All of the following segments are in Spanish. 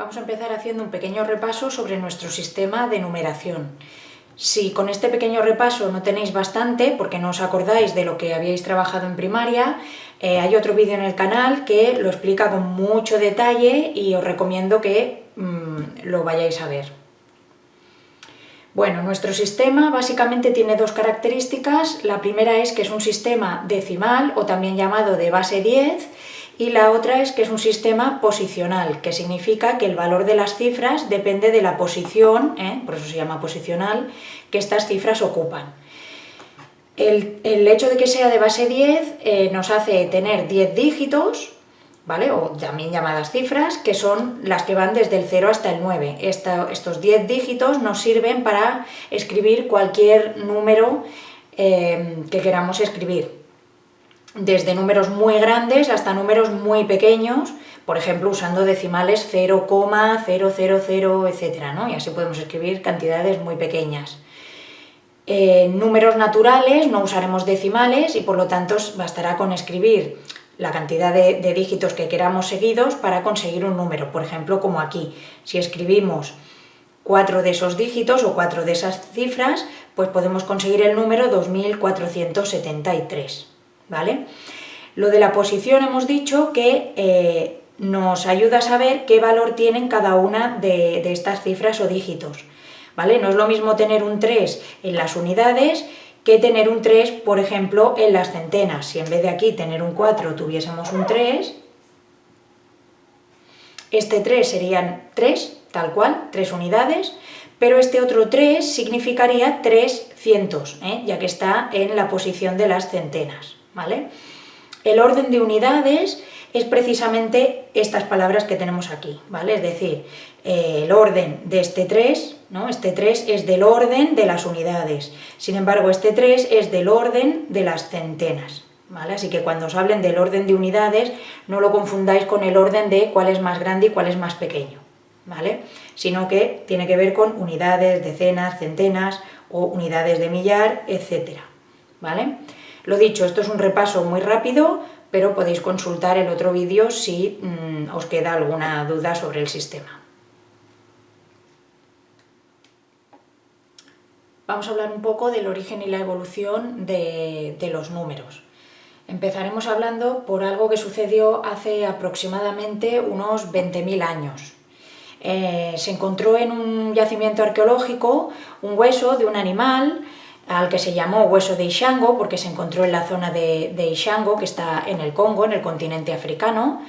Vamos a empezar haciendo un pequeño repaso sobre nuestro sistema de numeración. Si con este pequeño repaso no tenéis bastante, porque no os acordáis de lo que habíais trabajado en primaria, eh, hay otro vídeo en el canal que lo explica con mucho detalle y os recomiendo que mm, lo vayáis a ver. Bueno, nuestro sistema básicamente tiene dos características. La primera es que es un sistema decimal, o también llamado de base 10, y la otra es que es un sistema posicional, que significa que el valor de las cifras depende de la posición, ¿eh? por eso se llama posicional, que estas cifras ocupan. El, hecho de que sea de base 10 eh, nos hace tener 10 dígitos, ¿vale? o también llamadas cifras, que son las que van desde el 0 hasta el 9. estos 10 dígitos nos sirven para escribir cualquier número eh, que queramos escribir desde números muy grandes hasta números muy pequeños, por ejemplo usando decimales 0,000, etc. ¿no? Y así podemos escribir cantidades muy pequeñas. En números naturales no usaremos decimales y por lo tanto bastará con escribir la cantidad de, de, dígitos que queramos seguidos para conseguir un número. Por ejemplo, como aquí, si escribimos cuatro de esos dígitos o cuatro de esas cifras, pues podemos conseguir el número 2473. ¿Vale? Lo de la posición hemos dicho que eh, nos ayuda a saber qué valor tienen cada una de, estas cifras o dígitos, ¿vale? No es lo mismo tener un 3 en las unidades que tener un 3, por ejemplo, en las centenas. Si en vez de aquí tener un 4 tuviésemos un 3, este 3 serían 3, tal cual, 3 unidades, pero este otro 3 significaría 300, ¿eh? ya que está en la posición de las centenas. ¿Vale? El orden de unidades es precisamente estas palabras que tenemos aquí, ¿vale? Es decir, eh, el orden de este 3, ¿no? Este 3 es del orden de las unidades, sin embargo este 3 es del orden de las centenas, ¿vale? Así que cuando os hablen del orden de unidades, no lo confundáis con el orden de cuál es más grande y cuál es más pequeño, ¿vale? Sino que tiene que ver con unidades, decenas, centenas o unidades de millar, etcétera, ¿vale? Lo dicho, esto es un repaso muy rápido, pero podéis consultar el otro vídeo si mm, os queda alguna duda sobre el sistema. Vamos a hablar un poco del origen y la evolución de, los números. Empezaremos hablando por algo que sucedió hace aproximadamente unos 20.000 años. Eh, se encontró en un yacimiento arqueológico un hueso de un animal al que se llamó hueso de Ishango, porque se encontró en la zona de, Ishango, que está en el Congo, en el continente africano,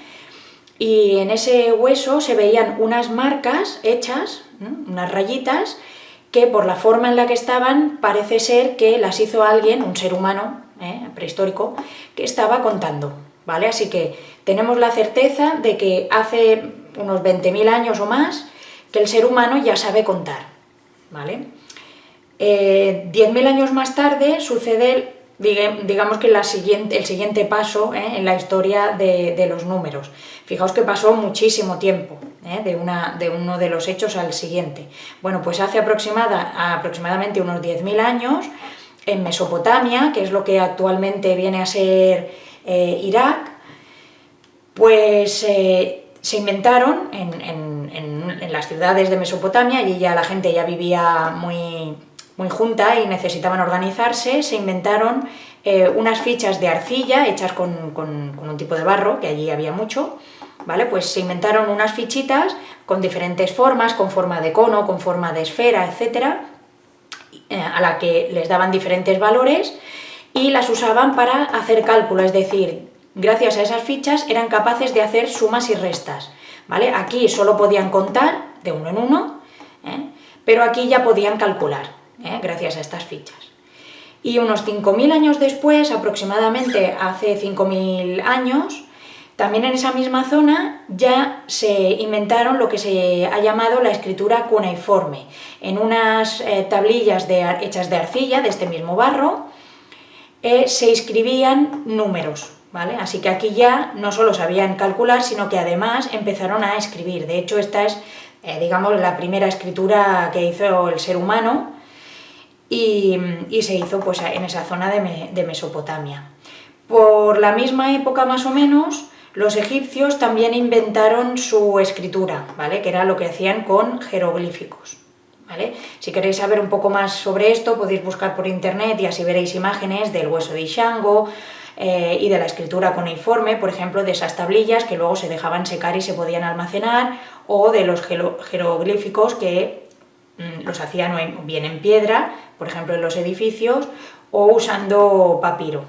y en ese hueso se veían unas marcas hechas, unas rayitas, que por la forma en la que estaban parece ser que las hizo alguien, un ser humano ¿eh? prehistórico, que estaba contando, ¿vale? Así que tenemos la certeza de que hace unos 20.000 años o más que el ser humano ya sabe contar, ¿vale? 10.000 eh, años más tarde sucede, digamos que siguiente, el siguiente paso eh, en la historia de, los números. Fijaos que pasó muchísimo tiempo eh, de, una, de, uno de los hechos al siguiente. Bueno, pues hace aproximada, aproximadamente unos 10.000 años, en Mesopotamia, que es lo que actualmente viene a ser Irak, pues se inventaron en, en, las ciudades de Mesopotamia, y ya la gente ya vivía muy, muy junta y necesitaban organizarse, se inventaron eh, unas fichas de arcilla hechas con, un tipo de barro, que allí había mucho, ¿vale? Pues se inventaron unas fichitas con diferentes formas, con forma de cono, con forma de esfera, etcétera, eh, a la que les daban diferentes valores y las usaban para hacer cálculo, es decir, gracias a esas fichas eran capaces de hacer sumas y restas, ¿vale? Aquí solo podían contar de uno en uno, ¿eh? pero aquí ya podían calcular. ¿Eh? gracias a estas fichas. Y unos 5.000 años después, aproximadamente hace 5.000 años, también en esa misma zona ya se inventaron lo que se ha llamado la escritura cuneiforme, en unas eh, tablillas hechas de arcilla, de este mismo barro, eh, se escribían números, ¿vale? Así que aquí ya no solo sabían calcular, sino que además empezaron a escribir. De hecho, esta es, digamos, la primera escritura que hizo el ser humano, y, se hizo pues, en esa zona de, Mesopotamia. Por la misma época más o menos, Los egipcios también inventaron su escritura, ¿vale? que era lo que hacían con jeroglíficos. ¿vale? Si queréis saber un poco más sobre esto, podéis buscar por internet y así veréis imágenes del hueso de Ishango eh, y de la escritura cuneiforme, por ejemplo, de esas tablillas que luego se dejaban secar y se podían almacenar, o de los jeroglíficos que los hacían bien en piedra, por ejemplo en los edificios, o usando papiro.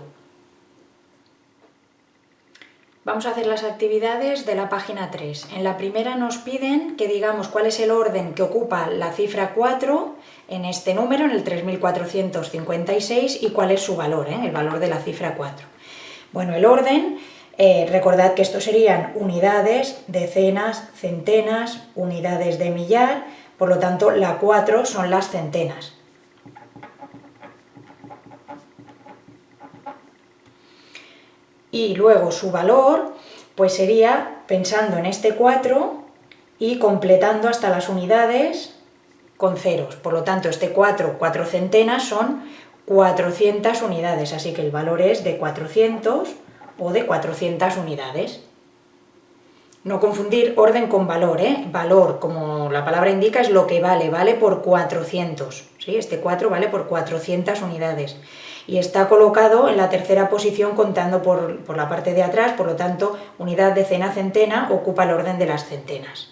Vamos a hacer las actividades de la página 3. En la primera nos piden que digamos cuál es el orden que ocupa la cifra 4 en este número, en el 3456, y cuál es su valor, ¿eh? el valor de la cifra 4. Bueno, el orden, eh, recordad que estos serían unidades, decenas, centenas, unidades de millar, por lo tanto la 4 son las centenas. y luego su valor pues sería pensando en este 4 y completando hasta las unidades con ceros. Por lo tanto, este 4, 4 centenas son 400 unidades, así que el valor es de 400 o de 400 unidades. No confundir orden con valor, ¿eh? Valor, como la palabra indica, es lo que vale, vale por 400, ¿sí? Este 4 vale por 400 unidades y está colocado en la tercera posición contando por, la parte de atrás, por lo tanto, unidad decena-centena ocupa el orden de las centenas.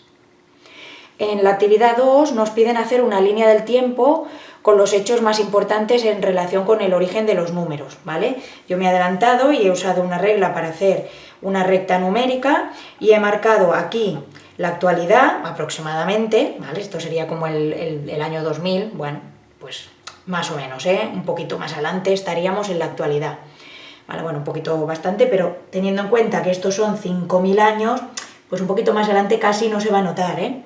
En la actividad 2 nos piden hacer una línea del tiempo con los hechos más importantes en relación con el origen de los números, ¿vale? Yo me he adelantado y he usado una regla para hacer una recta numérica y he marcado aquí la actualidad aproximadamente, ¿vale? Esto sería como el, el año 2000, bueno, pues más o menos, ¿eh? un poquito más adelante estaríamos en la actualidad. Vale, bueno, un poquito bastante, pero teniendo en cuenta que estos son 5.000 años, pues un poquito más adelante casi no se va a notar, ¿eh?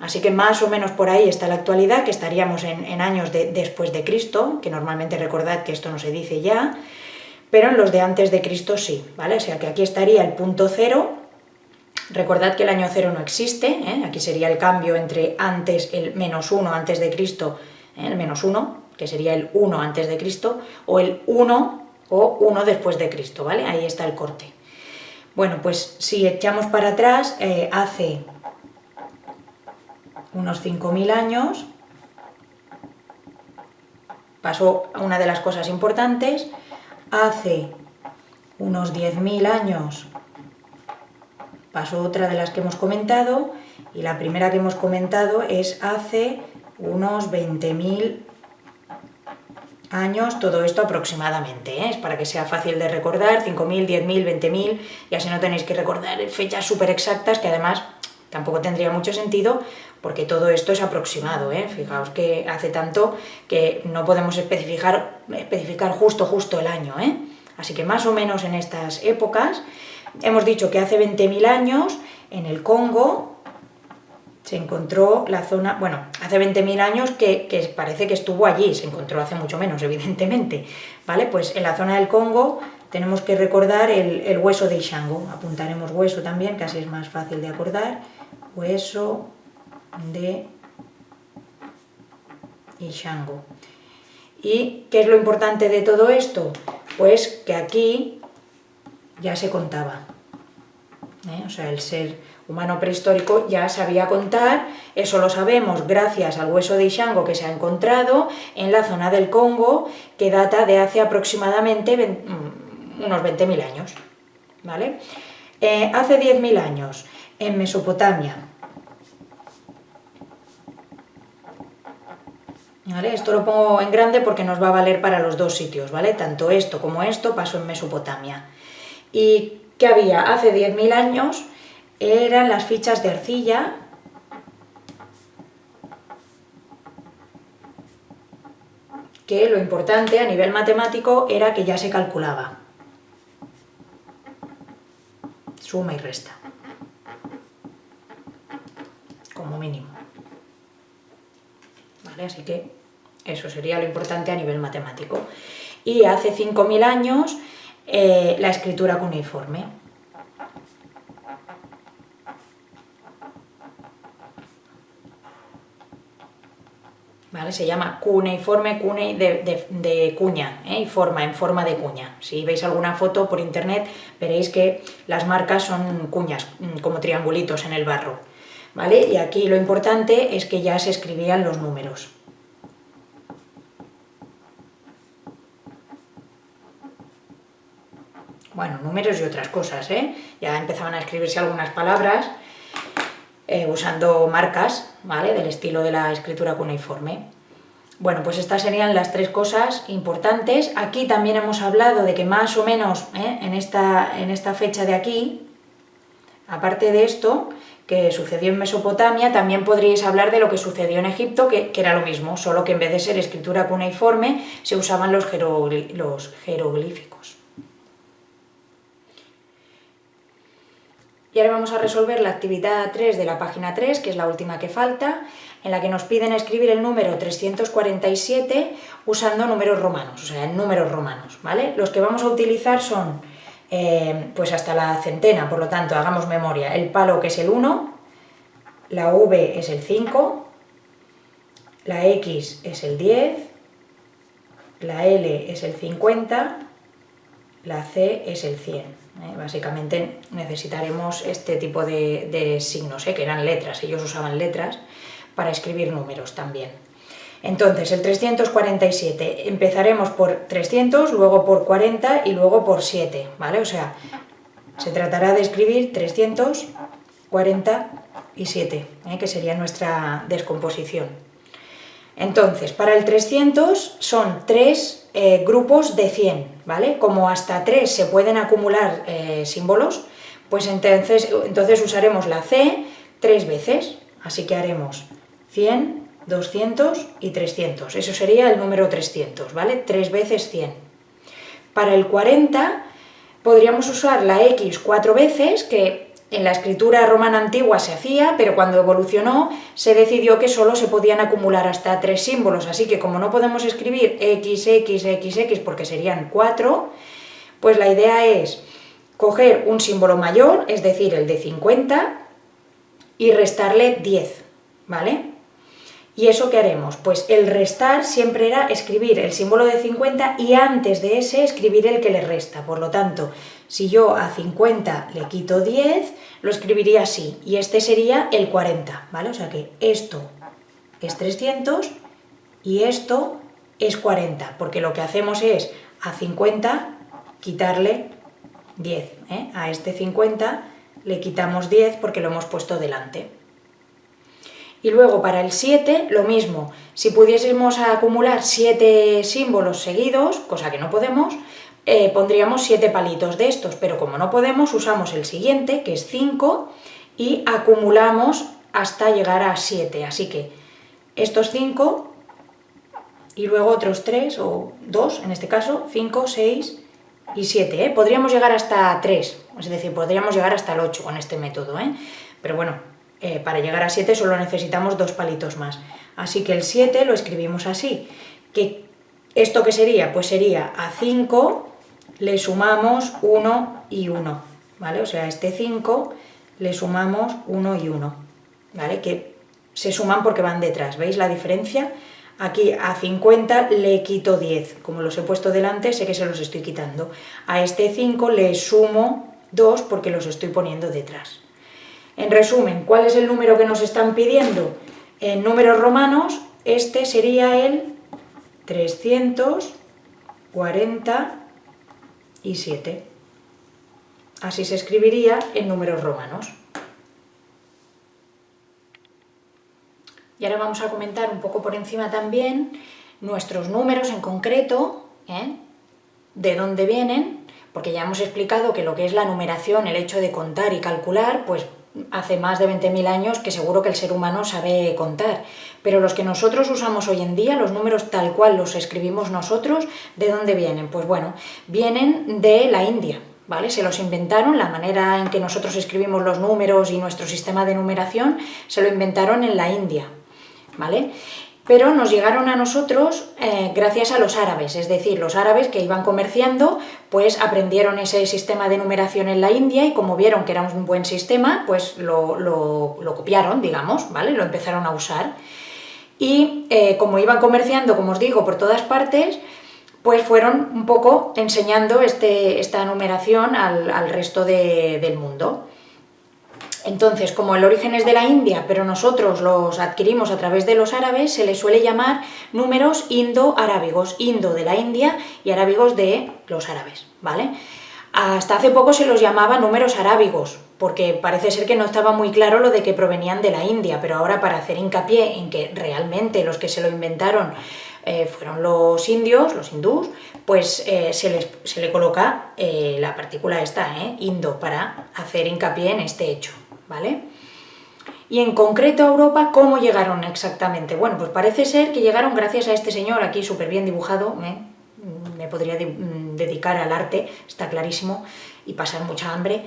Así que más o menos por ahí está la actualidad, que estaríamos en, años de, después de Cristo, que normalmente recordad que esto no se dice ya, pero en los de antes de Cristo sí, ¿vale? O sea que aquí estaría el punto cero, recordad que el año cero no existe, ¿eh? aquí sería el cambio entre antes, el menos uno antes de Cristo, ¿eh? el menos uno, que sería el 1 antes de Cristo, o el 1 o 1 después de Cristo, ¿vale? Ahí está el corte. Bueno, pues si echamos para atrás, eh, hace unos 5.000 años, pasó una de las cosas importantes, hace unos 10.000 años pasó otra de las que hemos comentado, y la primera que hemos comentado es hace unos 20.000 años, todo esto aproximadamente, ¿eh? es para que sea fácil de recordar, 5.000, 10.000, 20.000, y así no tenéis que recordar fechas súper exactas, que además tampoco tendría mucho sentido, porque todo esto es aproximado, ¿eh? fijaos que hace tanto que no podemos especificar, especificar justo, justo el año, ¿eh? así que más o menos en estas épocas, hemos dicho que hace 20.000 años, en el Congo, se encontró la zona, bueno, hace 20.000 años que, parece que estuvo allí, se encontró hace mucho menos, evidentemente, ¿vale? Pues en la zona del Congo tenemos que recordar el, hueso de Ishango, apuntaremos hueso también, casi es más fácil de acordar, hueso de Ishango. ¿Y qué es lo importante de todo esto? Pues que aquí ya se contaba, ¿eh? o sea, el ser humano prehistórico ya sabía contar, eso lo sabemos gracias al hueso de Ishango que se ha encontrado en la zona del Congo, que data de hace aproximadamente mm, unos 20.000 años. ¿vale? Eh, hace 10.000 años, en Mesopotamia, Esto lo pongo en grande porque nos va a valer para los dos sitios, ¿vale? Tanto esto como esto pasó en Mesopotamia. ¿Y qué había? Hace 10.000 años eran las fichas de arcilla que lo importante a nivel matemático era que ya se calculaba. Suma y resta. Como mínimo. ¿Vale? Así que eso sería lo importante a nivel matemático. Y hace 5.000 años eh, la escritura cuneiforme. ¿vale? Se llama cuneiforme, cunei de, cuña, ¿eh? y forma, en forma de cuña. Si veis alguna foto por internet veréis que las marcas son cuñas, mm, como triangulitos en el barro, ¿vale? Y aquí lo importante es que ya se escribían los números. Bueno, números y otras cosas, ¿eh? Ya empezaban a escribirse algunas palabras, eh, usando marcas, ¿vale? Del estilo de la escritura cuneiforme. Bueno, pues estas serían las tres cosas importantes. Aquí también hemos hablado de que más o menos ¿eh? en, esta, en esta fecha de aquí, aparte de esto, que sucedió en Mesopotamia, también podríais hablar de lo que sucedió en Egipto, que, era lo mismo, solo que en vez de ser escritura cuneiforme, se usaban los jeroglíficos. Y ahora vamos a resolver la actividad 3 de la página 3, que es la última que falta, en la que nos piden escribir el número 347 usando números romanos, o sea, en números romanos, ¿vale? Los que vamos a utilizar son, eh, pues hasta la centena, por lo tanto, hagamos memoria, el palo que es el 1, la V es el 5, la X es el 10, la L es el 50, la C es el 100. ¿Eh? Básicamente necesitaremos este tipo de, signos, ¿eh? que eran letras, ellos usaban letras para escribir números también. Entonces, el 347, empezaremos por 300, luego por 40 y luego por 7, ¿vale? O sea, se tratará de escribir 347, ¿eh? que sería nuestra descomposición. Entonces, para el 300 son tres eh, grupos de 100, ¿vale? Como hasta 3 se pueden acumular eh, símbolos, pues entonces, entonces usaremos la C tres veces, así que haremos 100, 200 y 300, eso sería el número 300, ¿vale? 3 veces 100. Para el 40 podríamos usar la X cuatro veces, que en la escritura romana antigua se hacía, pero cuando evolucionó se decidió que solo se podían acumular hasta tres símbolos, así que como no podemos escribir x, x, x, x porque serían cuatro, pues la idea es coger un símbolo mayor, es decir, el de 50, y restarle 10, ¿vale? ¿Y eso qué haremos? Pues el restar siempre era escribir el símbolo de 50 y antes de ese escribir el que le resta. Por lo tanto, si yo a 50 le quito 10, lo escribiría así, y este sería el 40, ¿vale? O sea que esto es 300 y esto es 40, porque lo que hacemos es a 50 quitarle 10, ¿eh? a este 50 le quitamos 10 porque lo hemos puesto delante. Y luego para el 7 lo mismo, si pudiésemos acumular 7 símbolos seguidos, cosa que no podemos, eh, pondríamos 7 palitos de estos, pero como no podemos usamos el siguiente, que es 5, y acumulamos hasta llegar a 7, así que estos 5 y luego otros 3 o 2, en este caso, 5, 6 y 7, ¿eh? podríamos llegar hasta 3, es decir, podríamos llegar hasta el 8 con este método, ¿eh? pero bueno, eh, para llegar a 7 solo necesitamos dos palitos más. Así que el 7 lo escribimos así. ¿Esto qué sería? Pues sería a 5 le sumamos 1 y 1, ¿vale? O sea, a este 5 le sumamos 1 y 1, ¿vale? Que se suman porque van detrás, ¿veis la diferencia? Aquí a 50 le quito 10, como los he puesto delante sé que se los estoy quitando. A este 5 le sumo 2 porque los estoy poniendo detrás. En resumen, ¿cuál es el número que nos están pidiendo? En números romanos, este sería el 347. Así se escribiría en números romanos. Y ahora vamos a comentar un poco por encima también nuestros números en concreto, ¿eh? de dónde vienen, porque ya hemos explicado que lo que es la numeración, el hecho de contar y calcular, pues hace más de 20.000 años que seguro que el ser humano sabe contar. Pero los que nosotros usamos hoy en día, los números tal cual los escribimos nosotros, ¿de dónde vienen? Pues bueno, vienen de la India, ¿vale? Se los inventaron, la manera en que nosotros escribimos los números y nuestro sistema de numeración, se lo inventaron en la India, ¿vale? Pero nos llegaron a nosotros eh, gracias a los árabes, es decir, los árabes que iban comerciando, pues aprendieron ese sistema de numeración en la India y como vieron que era un buen sistema, pues lo, copiaron, digamos, ¿vale? Lo empezaron a usar. y eh, como iban comerciando, como os digo, por todas partes, pues fueron un poco enseñando este, esta numeración al, resto del mundo. Entonces, como el origen es de la India, pero nosotros los adquirimos a través de los árabes, se les suele llamar números indo-arábigos, indo de la India y arábigos de los árabes, ¿vale? Hasta hace poco se los llamaba números arábigos, porque parece ser que no estaba muy claro lo de que provenían de la India, pero ahora para hacer hincapié en que realmente los que se lo inventaron eh, fueron los indios, los hindús, pues eh, se, le coloca eh, la partícula esta, indo, para hacer hincapié en este hecho, ¿vale? Y en concreto a Europa, ¿cómo llegaron exactamente? Bueno, pues parece ser que llegaron gracias a este señor aquí súper bien dibujado, me podría mm, dedicar al arte, está clarísimo, y pasar mucha hambre,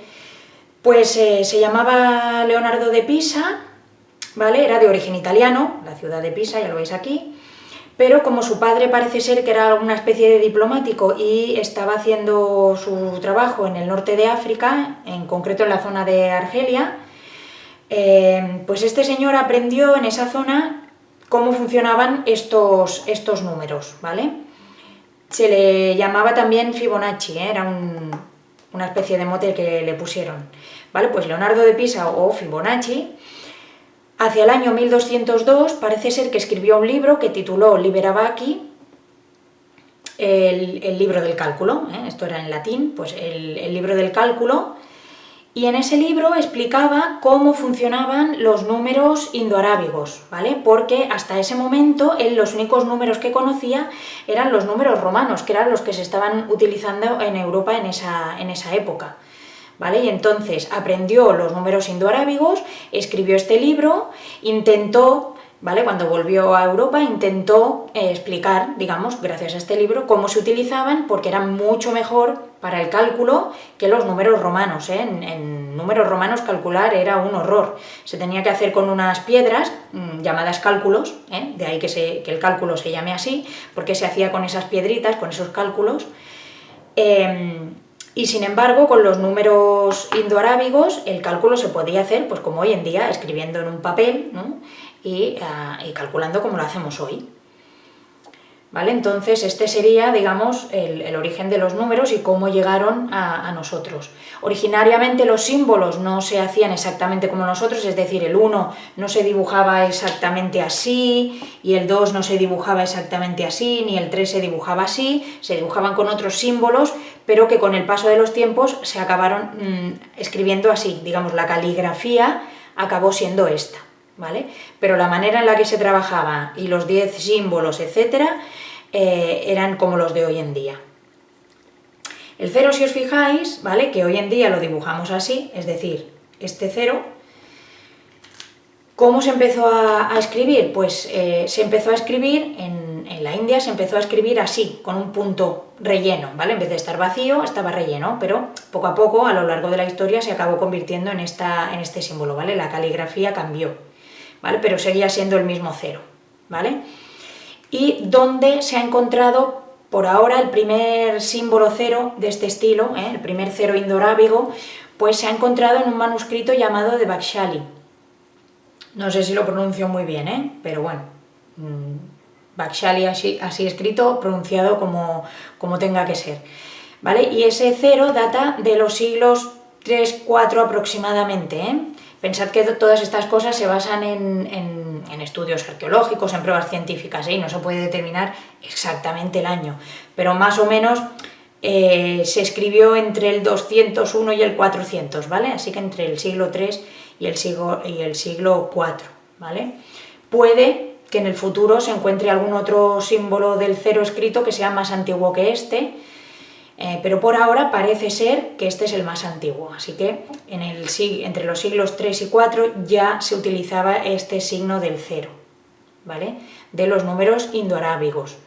pues se llamaba Leonardo de Pisa, ¿vale? Era de origen italiano, la ciudad de Pisa, ya lo veis aquí, pero como su padre parece ser que era una especie de diplomático y estaba haciendo su trabajo en el norte de África, en concreto en la zona de Argelia, eh, pues este señor aprendió en esa zona cómo funcionaban estos, estos números, ¿vale? Se le llamaba también Fibonacci, ¿eh? era una especie de mote que le pusieron, ¿vale? Pues Leonardo de Pisa o Fibonacci Hacia el año 1202 parece ser que escribió un libro que tituló Liberabaki, el, el libro del cálculo, ¿eh? esto era en latín, pues el libro del cálculo, y en ese libro explicaba cómo funcionaban los números indoarábigos, ¿vale? Porque hasta ese momento él los únicos números que conocía eran los números romanos, que eran los que se estaban utilizando en Europa en esa, en esa época. ¿vale? Y entonces aprendió los números indoarábigos, escribió este libro, intentó, ¿vale? Cuando volvió a Europa intentó eh, explicar, digamos, gracias a este libro, cómo se utilizaban, porque eran mucho mejor para el cálculo que los números romanos, ¿eh? en, números romanos calcular era un horror, se tenía que hacer con unas piedras mm, llamadas cálculos, ¿eh? de ahí que, que, el cálculo se llame así, porque se hacía con esas piedritas, con esos cálculos, em, y sin embargo, con los números indoarábigos, el cálculo se podía hacer, pues como hoy en día, escribiendo en un papel ah, y calculando como lo hacemos hoy. ¿Vale? Entonces este sería, digamos, el, origen de los números y cómo llegaron a, nosotros. Originariamente los símbolos no se hacían exactamente como nosotros, es decir, el 1 no se dibujaba exactamente así, y el 2 no se dibujaba exactamente así, ni el 3 se dibujaba así, se dibujaban con otros símbolos, pero que con el paso de los tiempos se acabaron mm, escribiendo así, digamos, la caligrafía acabó siendo esta. ¿Vale? Pero la manera en la que se trabajaba y los 10 símbolos, etcétera, eh, eran como los de hoy en día. El cero, si os fijáis, ¿vale? que hoy en día lo dibujamos así, es decir, este cero, ¿cómo se empezó a, escribir? Pues eh, se empezó a escribir, en, en, la India se empezó a escribir así, con un punto relleno, ¿vale? En vez de estar vacío, estaba relleno, pero poco a poco, a lo largo de la historia, se acabó convirtiendo en, esta, en este símbolo, ¿vale? La caligrafía cambió, ¿vale? Pero seguía siendo el mismo cero, ¿vale? y donde se ha encontrado por ahora el primer símbolo cero de este estilo, ¿eh? el primer cero indorábigo, pues se ha encontrado en un manuscrito llamado de Bakshali. No sé si lo pronuncio muy bien, ¿eh? pero bueno, mmm, Bakshali así, así, escrito, pronunciado como, como tenga que ser. ¿Vale? Y ese cero data de los siglos 3-4 aproximadamente, ¿eh? Pensad que todas estas cosas se basan en, estudios arqueológicos, en pruebas científicas, ¿eh? y no se puede determinar exactamente el año, pero más o menos eh, se escribió entre el 201 y el 400, ¿vale? Así que entre el siglo III y el siglo, y el siglo IV, ¿vale? Puede que en el futuro se encuentre algún otro símbolo del cero escrito que sea más antiguo que este, eh, pero por ahora parece ser que este es el más antiguo, así que en el, entre los siglos 3 y 4 ya se utilizaba este signo del cero, ¿vale? de los números indoarábigos.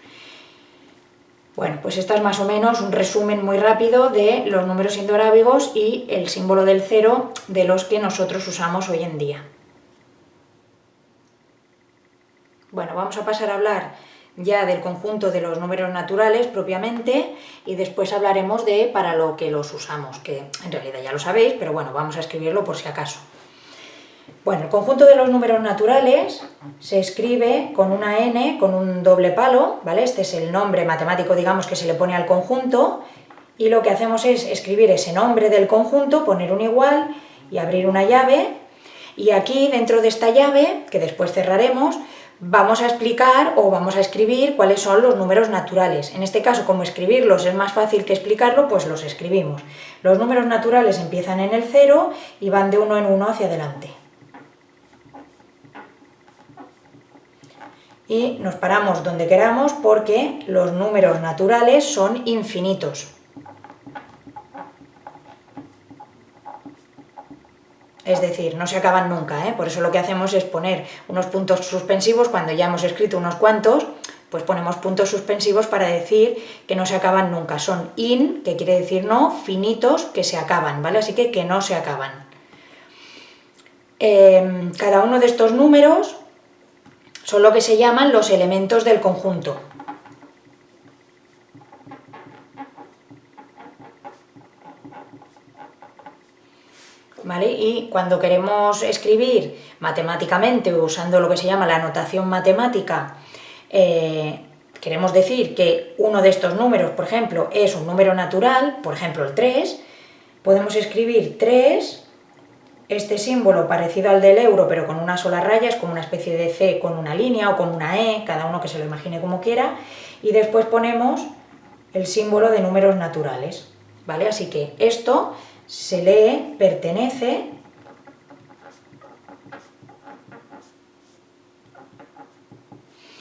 Bueno, pues esta es más o menos un resumen muy rápido de los números indoarábigos y el símbolo del cero de los que nosotros usamos hoy en día. Bueno, vamos a pasar a hablar ya del conjunto de los números naturales propiamente y después hablaremos de para lo que los usamos, que en realidad ya lo sabéis, pero bueno, vamos a escribirlo por si acaso. Bueno, el conjunto de los números naturales se escribe con una n, con un doble palo, ¿vale? Este es el nombre matemático, digamos, que se le pone al conjunto, y lo que hacemos es escribir ese nombre del conjunto, poner un igual y abrir una llave, y aquí dentro de esta llave, que después cerraremos, vamos a explicar o vamos a escribir cuáles son los números naturales. En este caso, como escribirlos es más fácil que explicarlo, pues los escribimos. Los números naturales empiezan en el 0 y van de uno en uno hacia adelante. y nos paramos donde queramos porque los números naturales son infinitos. Es decir, no se acaban nunca, ¿eh? por eso lo que hacemos es poner unos puntos suspensivos, cuando ya hemos escrito unos cuantos, pues ponemos puntos suspensivos para decir que no se acaban nunca. Son in, que quiere decir no, finitos, que se acaban, ¿vale? Así que que no se acaban. Eh, cada uno de estos números son lo que se llaman los elementos del conjunto. Y cuando queremos escribir matemáticamente, usando lo que se llama la notación matemática, eh, queremos decir que uno de estos números, por ejemplo, es un número natural, por ejemplo el 3, podemos escribir 3 este símbolo parecido al del euro, pero con una sola raya, es como una especie de C con una línea o con una E, cada uno que se lo imagine como quiera, y después ponemos el símbolo de números naturales, ¿vale? Así que esto se lee, pertenece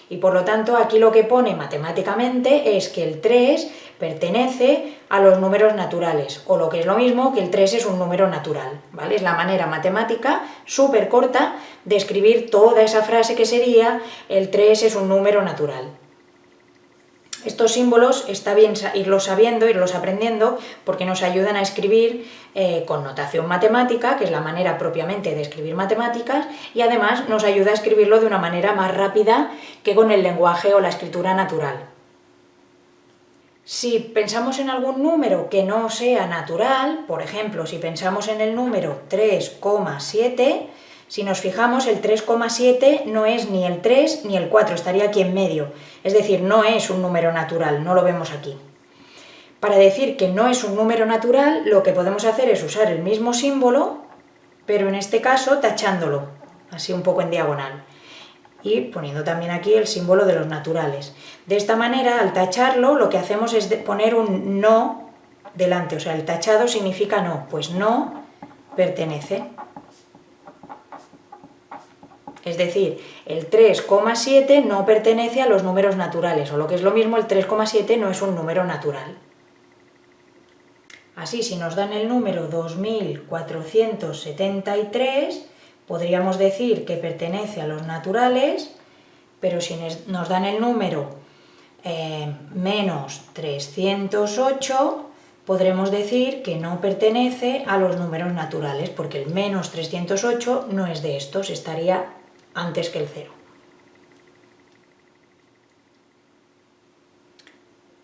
y por lo tanto aquí lo que pone matemáticamente es que el 3 pertenece a los números naturales, o lo que es lo mismo que el 3 es un número natural, ¿vale? Es la manera matemática súper corta de escribir toda esa frase que sería el 3 es un número natural. Estos símbolos está bien irlos sabiendo, irlos aprendiendo, porque nos ayudan a escribir eh, con notación matemática, que es la manera propiamente de escribir matemáticas, y además nos ayuda a escribirlo de una manera más rápida que con el lenguaje o la escritura natural. Si pensamos en algún número que no sea natural, por ejemplo, si pensamos en el número 3,7, si nos fijamos, el 3,7 no es ni el 3 ni el 4, estaría aquí en medio. Es decir, no es un número natural, no lo vemos aquí. Para decir que no es un número natural, lo que podemos hacer es usar el mismo símbolo, pero en este caso tachándolo, así un poco en diagonal y poniendo también aquí el símbolo de los naturales. De esta manera, al tacharlo, lo que hacemos es poner un no delante, o sea, el tachado significa no, pues no pertenece. Es decir, el 3,7 no pertenece a los números naturales, o lo que es lo mismo, el 3,7 no es un número natural. Así, si nos dan el número 2473, podríamos decir que pertenece a los naturales, pero si nos dan el número eh, menos 308, podremos decir que no pertenece a los números naturales, porque el menos 308 no es de estos, estaría antes que el 0.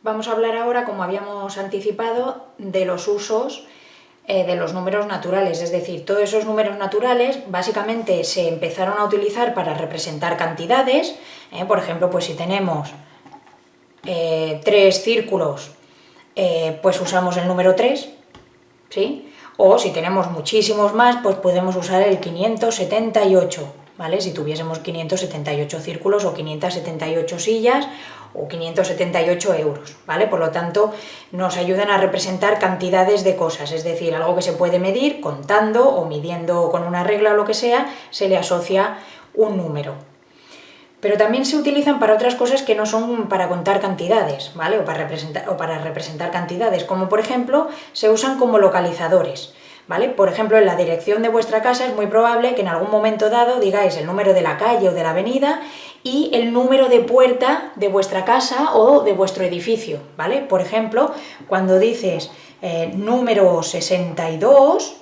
Vamos a hablar ahora, como habíamos anticipado, de los usos eh, de los números naturales, es decir, todos esos números naturales básicamente se empezaron a utilizar para representar cantidades, eh, por ejemplo, pues si tenemos eh, tres círculos, pues usamos el número 3, ¿sí? O si tenemos muchísimos más, pues podemos usar el 578, Si tuviésemos 578 círculos o 578 sillas o 578 euros, ¿vale? Por lo tanto, nos ayudan a representar cantidades de cosas, es decir, algo que se puede medir contando o midiendo con una regla o lo que sea, se le asocia un número. Pero también se utilizan para otras cosas que no son para contar cantidades, ¿vale? O para representar cantidades, como por ejemplo, se usan como localizadores. ¿Vale? Por ejemplo, en la dirección de vuestra casa es muy probable que en algún momento dado digáis el número de la calle o de la avenida y el número de puerta de vuestra casa o de vuestro edificio, ¿vale? Por ejemplo, cuando dices eh, número 62,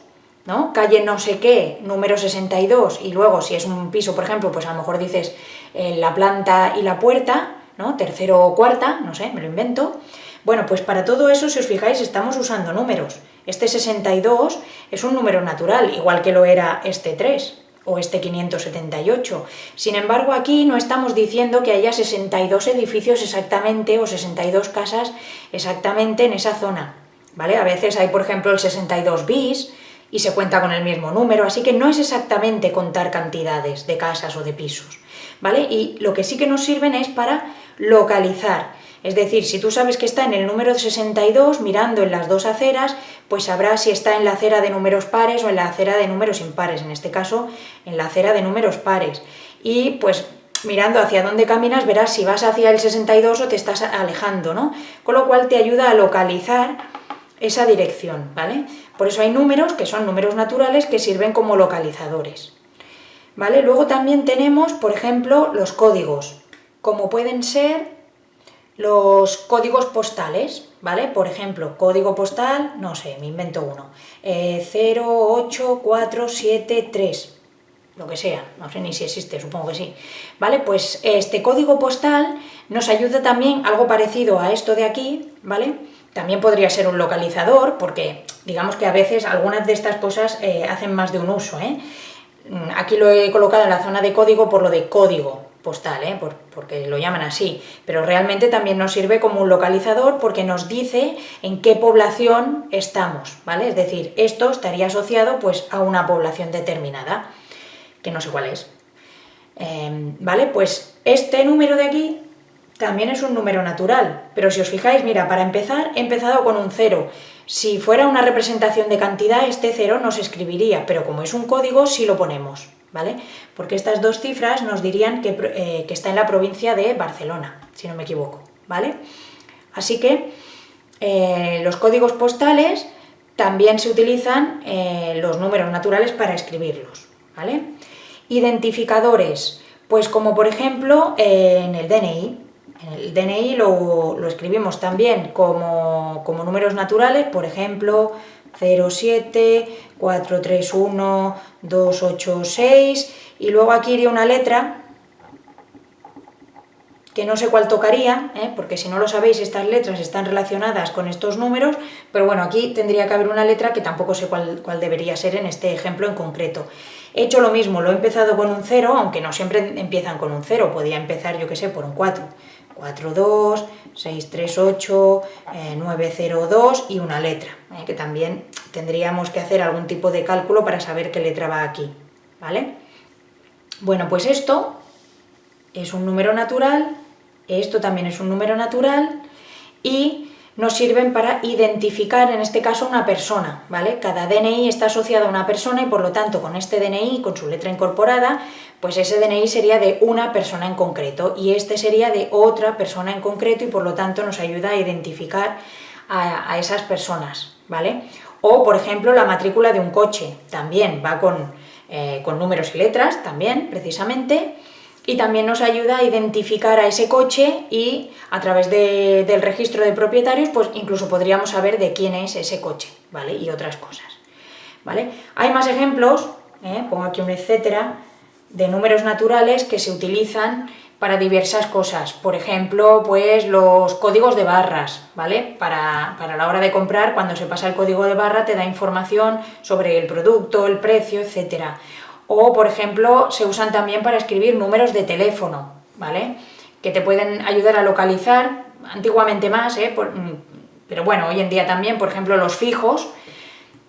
¿no? Calle no sé qué, número 62, y luego si es un piso, por ejemplo, pues a lo mejor dices eh, la planta y la puerta, ¿no? Tercero o cuarta, no sé, me lo invento. Bueno, pues para todo eso, si os fijáis, estamos usando números. Este 62 es un número natural, igual que lo era este 3, o este 578. Sin embargo, aquí no estamos diciendo que haya 62 edificios exactamente o 62 casas exactamente en esa zona, ¿vale? A veces hay, por ejemplo, el 62 bis y se cuenta con el mismo número, así que no es exactamente contar cantidades de casas o de pisos, ¿vale? Y lo que sí que nos sirven es para localizar es decir, si tú sabes que está en el número 62, mirando en las dos aceras, pues sabrás si está en la acera de números pares o en la acera de números impares, en este caso en la acera de números pares. Y pues mirando hacia dónde caminas verás si vas hacia el 62 o te estás alejando, ¿no? Con lo cual te ayuda a localizar esa dirección, ¿vale? Por eso hay números, que son números naturales, que sirven como localizadores. ¿Vale? Luego también tenemos, por ejemplo, los códigos, como pueden ser los códigos postales, ¿vale? Por ejemplo, código postal, no sé, me invento uno, eh, 08473, lo que sea, no sé ni si existe, supongo que sí, ¿vale? Pues este código postal nos ayuda también, algo parecido a esto de aquí, ¿vale? También podría ser un localizador, porque digamos que a veces algunas de estas cosas eh, hacen más de un uso, ¿eh? Aquí lo he colocado en la zona de código por lo de código, postal, ¿eh? porque lo llaman así, pero realmente también nos sirve como un localizador porque nos dice en qué población estamos, ¿vale? Es decir, esto estaría asociado pues, a una población determinada, que no sé cuál es. Em, ¿Vale? Pues este número de aquí también es un número natural, pero si os fijáis, mira, para empezar he empezado con un 0. Si fuera una representación de cantidad, este 0 no se escribiría, pero como es un código, sí lo ponemos. ¿Vale? Porque estas dos cifras nos dirían eh, que, está en la provincia de Barcelona, si no me equivoco, ¿vale? Así que eh, los códigos postales también se utilizan eh, los números naturales para escribirlos, ¿vale? Identificadores, pues como por ejemplo en el DNI, el DNI lo, escribimos también como, como números naturales, por ejemplo, 07, 431, 286 y luego aquí iría una letra que no sé cuál tocaría, ¿eh? porque si no lo sabéis estas letras están relacionadas con estos números, pero bueno, aquí tendría que haber una letra que tampoco sé cuál, cuál debería ser en este ejemplo en concreto. He hecho lo mismo, lo he empezado con un 0, aunque no siempre empiezan con un 0, podía empezar yo que sé por un 4. 42, 638, 902 y una letra, ¿eh? que también tendríamos que hacer algún tipo de cálculo para saber qué letra va aquí, ¿vale? Bueno, pues esto es un número natural, esto también es un número natural y nos sirven para identificar, en este caso, una persona, ¿vale? Cada DNI está asociado a una persona y por lo tanto con este DNI, con su letra incorporada, pues ese DNI sería de una persona en concreto y este sería de otra persona en concreto y por lo tanto nos ayuda a identificar a, esas personas, ¿vale? O, por ejemplo, la matrícula de un coche, también va con, eh, con números y letras, también, precisamente, y también nos ayuda a identificar a ese coche y a través del registro de propietarios pues incluso podríamos saber de quién es ese coche, ¿vale? Y otras cosas, ¿vale? Hay más ejemplos, ¿eh? pongo aquí un etcétera, de números naturales que se utilizan para diversas cosas, por ejemplo, pues los códigos de barras, ¿vale? Para, para, la hora de comprar, cuando se pasa el código de barra te da información sobre el producto, el precio, etcétera o, por ejemplo, se usan también para escribir números de teléfono, ¿vale? Que te pueden ayudar a localizar, antiguamente más, ¿eh? Mm, pero bueno, hoy en día también, por ejemplo, los fijos,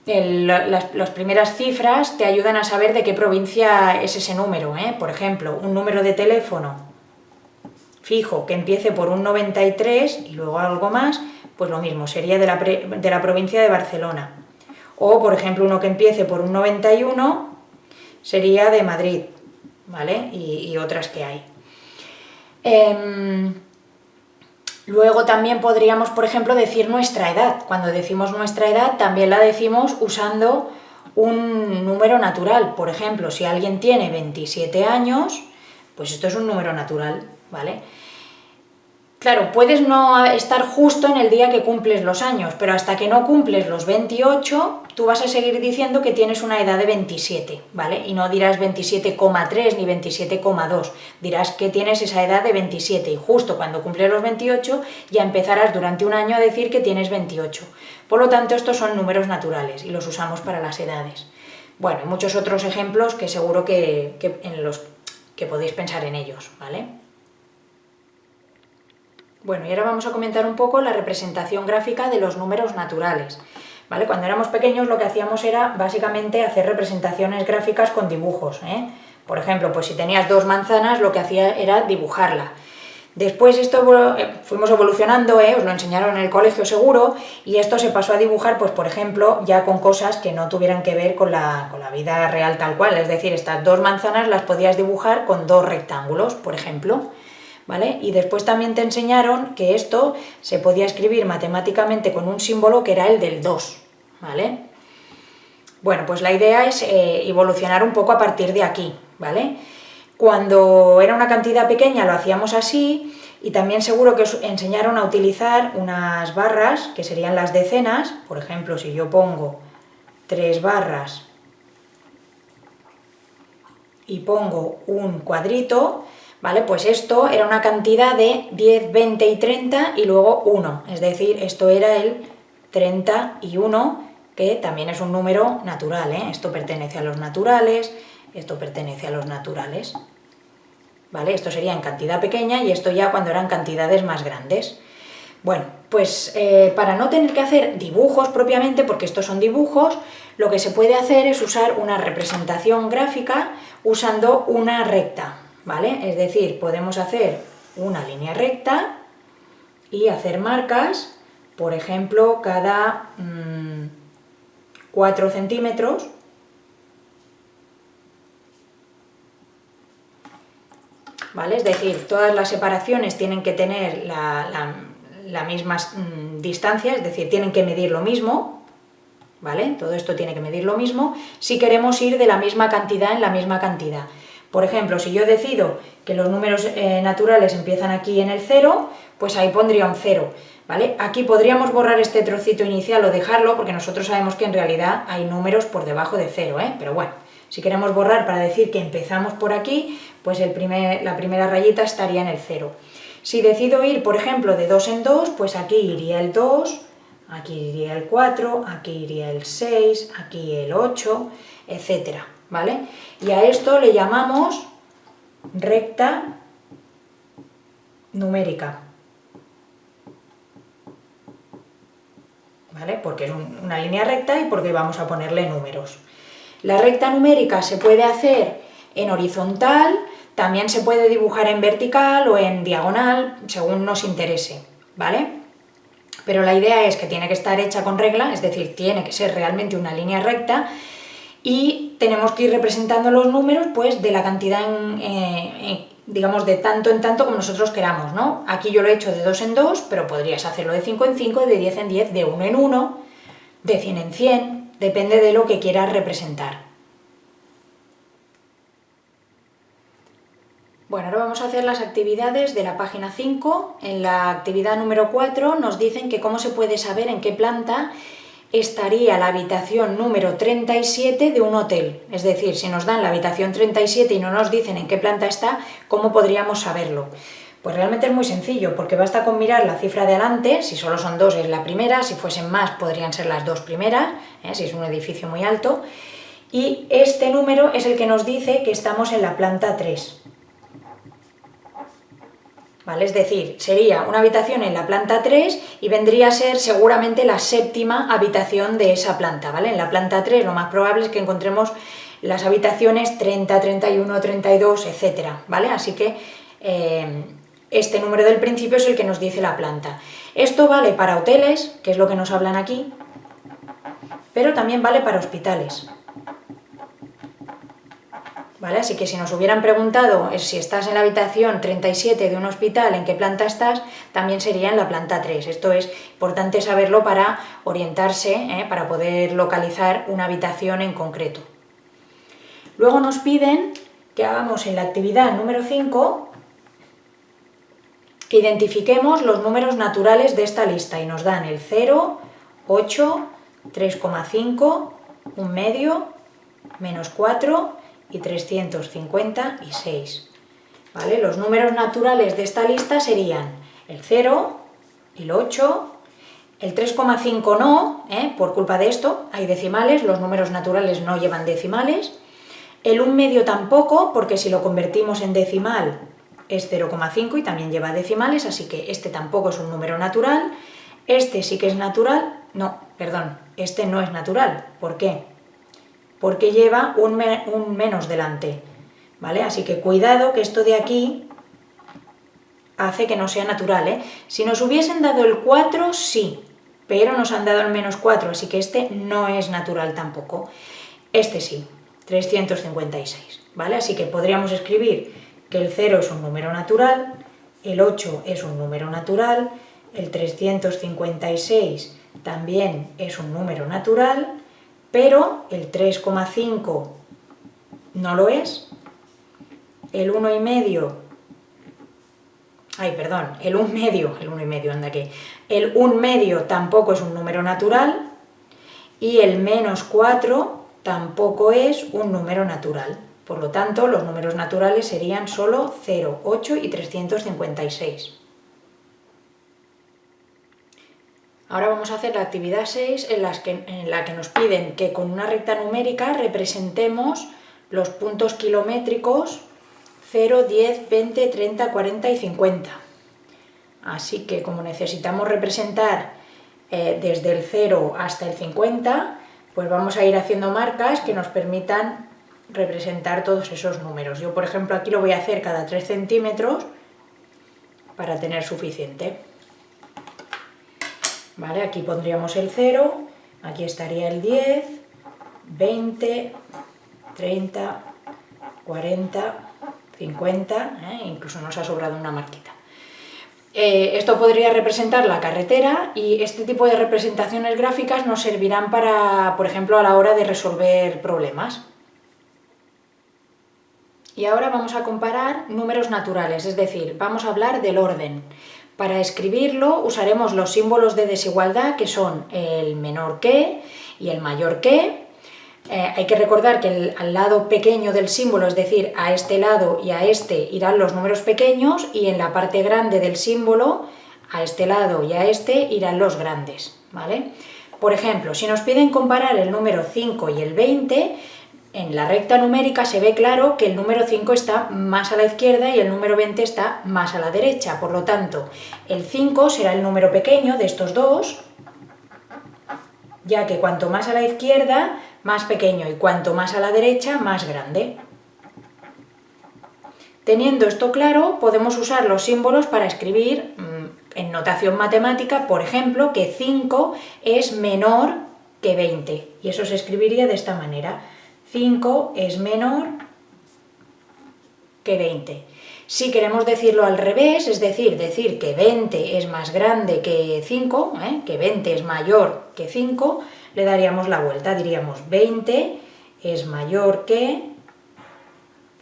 las, primeras cifras te ayudan a saber de qué provincia es ese número, ¿eh? Por ejemplo, un número de teléfono fijo que empiece por un 93 y luego algo más, pues lo mismo, sería de la, de la provincia de Barcelona. O, por ejemplo, uno que empiece por un 91 sería de Madrid, ¿vale? Y, otras que hay. Em, luego también podríamos, por ejemplo, decir nuestra edad. Cuando decimos nuestra edad también la decimos usando un número natural. Por ejemplo, si alguien tiene 27 años, pues esto es un número natural, ¿vale? Claro, puedes no estar justo en el día que cumples los años, pero hasta que no cumples los 28, tú vas a seguir diciendo que tienes una edad de 27, ¿vale? Y no dirás 27,3 ni 27,2, dirás que tienes esa edad de 27 y justo cuando cumples los 28 ya empezarás durante un año a decir que tienes 28. Por lo tanto, estos son números naturales y los usamos para las edades. Bueno, y muchos otros ejemplos que seguro que, en los que podéis pensar en ellos, ¿vale? Bueno, y ahora vamos a comentar un poco la representación gráfica de los números naturales. ¿Vale? Cuando éramos pequeños lo que hacíamos era básicamente hacer representaciones gráficas con dibujos. ¿eh? Por ejemplo, pues si tenías dos manzanas lo que hacía era dibujarla. Después esto eh, fuimos evolucionando, ¿eh? os lo enseñaron en el colegio seguro, y esto se pasó a dibujar, pues por ejemplo, ya con cosas que no tuvieran que ver con la, con la vida real tal cual, es decir, estas dos manzanas las podías dibujar con dos rectángulos, por ejemplo. ¿Vale? Y después también te enseñaron que esto se podía escribir matemáticamente con un símbolo que era el del 2, ¿vale? Bueno, pues la idea es eh, evolucionar un poco a partir de aquí, ¿vale? Cuando era una cantidad pequeña lo hacíamos así y también seguro que os enseñaron a utilizar unas barras que serían las decenas, por ejemplo, si yo pongo tres barras y pongo un cuadrito, ¿vale? Pues esto era una cantidad de 10, 20 y 30 y luego 1, es decir, esto era el 31, que también es un número natural, ¿eh? Esto pertenece a los naturales, esto pertenece a los naturales. ¿Vale? Esto sería en cantidad pequeña y esto ya cuando eran cantidades más grandes. Bueno, pues eh, para no tener que hacer dibujos propiamente, porque estos son dibujos, lo que se puede hacer es usar una representación gráfica usando una recta, ¿vale? Es decir, podemos hacer una línea recta y hacer marcas, por ejemplo, cada 4 mm, centímetros, ¿vale? Es decir, todas las separaciones tienen que tener la, misma mm, distancia, es decir, tienen que medir lo mismo, ¿vale? Todo esto tiene que medir lo mismo si queremos ir de la misma cantidad en la misma cantidad. Por ejemplo, si yo decido que los números eh, naturales empiezan aquí en el 0, pues ahí pondría un 0, ¿vale? Aquí podríamos borrar este trocito inicial o dejarlo, porque nosotros sabemos que en realidad hay números por debajo de 0, ¿eh? Pero bueno, si queremos borrar para decir que empezamos por aquí, pues el primer, la primera rayita estaría en el 0. Si decido ir, por ejemplo, de 2 en 2, pues aquí iría el 2, aquí iría el 4, aquí iría el 6, aquí el 8, etcétera, ¿vale? Y a esto le llamamos recta numérica. ¿Vale? Porque es una línea recta y porque vamos a ponerle números. La recta numérica se puede hacer en horizontal, también se puede dibujar en vertical o en diagonal, según nos interese, ¿vale? Pero la idea es que tiene que estar hecha con regla, es decir, tiene que ser realmente una línea recta y tenemos que ir representando los números pues de la cantidad, digamos, de tanto en tanto como nosotros queramos, ¿no? Aquí yo lo he hecho de 2 en 2, pero podrías hacerlo de 5 en 5, de 10 en 10, de 1 en 1, de 100 en 100, depende de lo que quieras representar. Bueno, ahora vamos a hacer las actividades de la página 5. En la actividad número 4 nos dicen que cómo se puede saber en qué planta estaría la habitación número 37 de un hotel. Es decir, si nos dan la habitación 37 y no nos dicen en qué planta está, ¿cómo podríamos saberlo? Pues realmente es muy sencillo, porque basta con mirar la cifra de adelante, si solo son dos es la primera, si fuesen más podrían ser las dos primeras, ¿eh? si es un edificio muy alto, y este número es el que nos dice que estamos en la planta 3. Es decir, sería una habitación en la planta 3 y vendría a ser seguramente la séptima habitación de esa planta, ¿vale? En la planta 3 lo más probable es que encontremos las habitaciones 30, 31, 32, etcétera, ¿vale? Así que eh, este número del principio es el que nos dice la planta. Esto vale para hoteles, que es lo que nos hablan aquí, pero también vale para hospitales. ¿Vale? Así que si nos hubieran preguntado si estás en la habitación 37 de un hospital, en qué planta estás, también sería en la planta 3. Esto es importante saberlo para orientarse, ¿eh? para poder localizar una habitación en concreto. Luego nos piden que hagamos en la actividad número 5 que identifiquemos los números naturales de esta lista y nos dan el 0, 8, 3,5, un medio, menos 4 y 356. ¿Vale? Los números naturales de esta lista serían el 0, el 8, El 3,5 no, ¿eh? por culpa de esto, hay decimales, los números naturales no llevan decimales. El 1 medio tampoco, porque si lo convertimos en decimal es 0,5 y también lleva decimales, así que este tampoco es un número natural. Este sí que es natural, no, perdón, este no es natural. ¿Por qué? Porque lleva un, un menos delante, ¿vale? Así que cuidado que esto de aquí hace que no sea natural, ¿eh? Si nos hubiesen dado el 4, sí, pero nos han dado el menos 4, así que este no es natural tampoco. Este sí, 356, ¿vale? Así que podríamos escribir que el 0 es un número natural, el 8 es un número natural, el 356 también es un número natural, pero el 3,5 no lo es, el 1,5, ay, perdón, el 1 medio, el 1 medio, anda que, el 1 medio tampoco es un número natural, y el menos 4 tampoco es un número natural. Por lo tanto, los números naturales serían solo 0, 8 y 356. Ahora vamos a hacer la actividad 6 en, la que nos piden que con una recta numérica representemos los puntos kilométricos 0, 10, 20, 30, 40 y 50. Así que como necesitamos representar eh, desde el 0 hasta el 50, pues vamos a ir haciendo marcas que nos permitan representar todos esos números. Yo, por ejemplo, aquí lo voy a hacer cada 3 centímetros para tener suficiente. ¿Vale? Aquí pondríamos el 0, aquí estaría el 10, 20, 30, 40, 50, ¿eh? incluso nos ha sobrado una marquita. Eh, esto podría representar la carretera y este tipo de representaciones gráficas nos servirán para, por ejemplo, a la hora de resolver problemas. Y ahora vamos a comparar números naturales, es decir, vamos a hablar del orden. Para escribirlo usaremos los símbolos de desigualdad que son el menor que y el mayor que. Eh, hay que recordar que al lado pequeño del símbolo, es decir, a este lado y a este irán los números pequeños y en la parte grande del símbolo, a este lado y a este irán los grandes. ¿vale? Por ejemplo, si nos piden comparar el número 5 y el 20, en la recta numérica se ve claro que el número 5 está más a la izquierda y el número 20 está más a la derecha. Por lo tanto, el 5 será el número pequeño de estos dos, ya que cuanto más a la izquierda, más pequeño, y cuanto más a la derecha, más grande. Teniendo esto claro, podemos usar los símbolos para escribir mm, en notación matemática, por ejemplo, que 5 es menor que 20, y eso se escribiría de esta manera. 5 es menor que 20. Si queremos decirlo al revés, es decir, decir que 20 es más grande que 5, ¿eh? que 20 es mayor que 5, le daríamos la vuelta, diríamos 20 es mayor que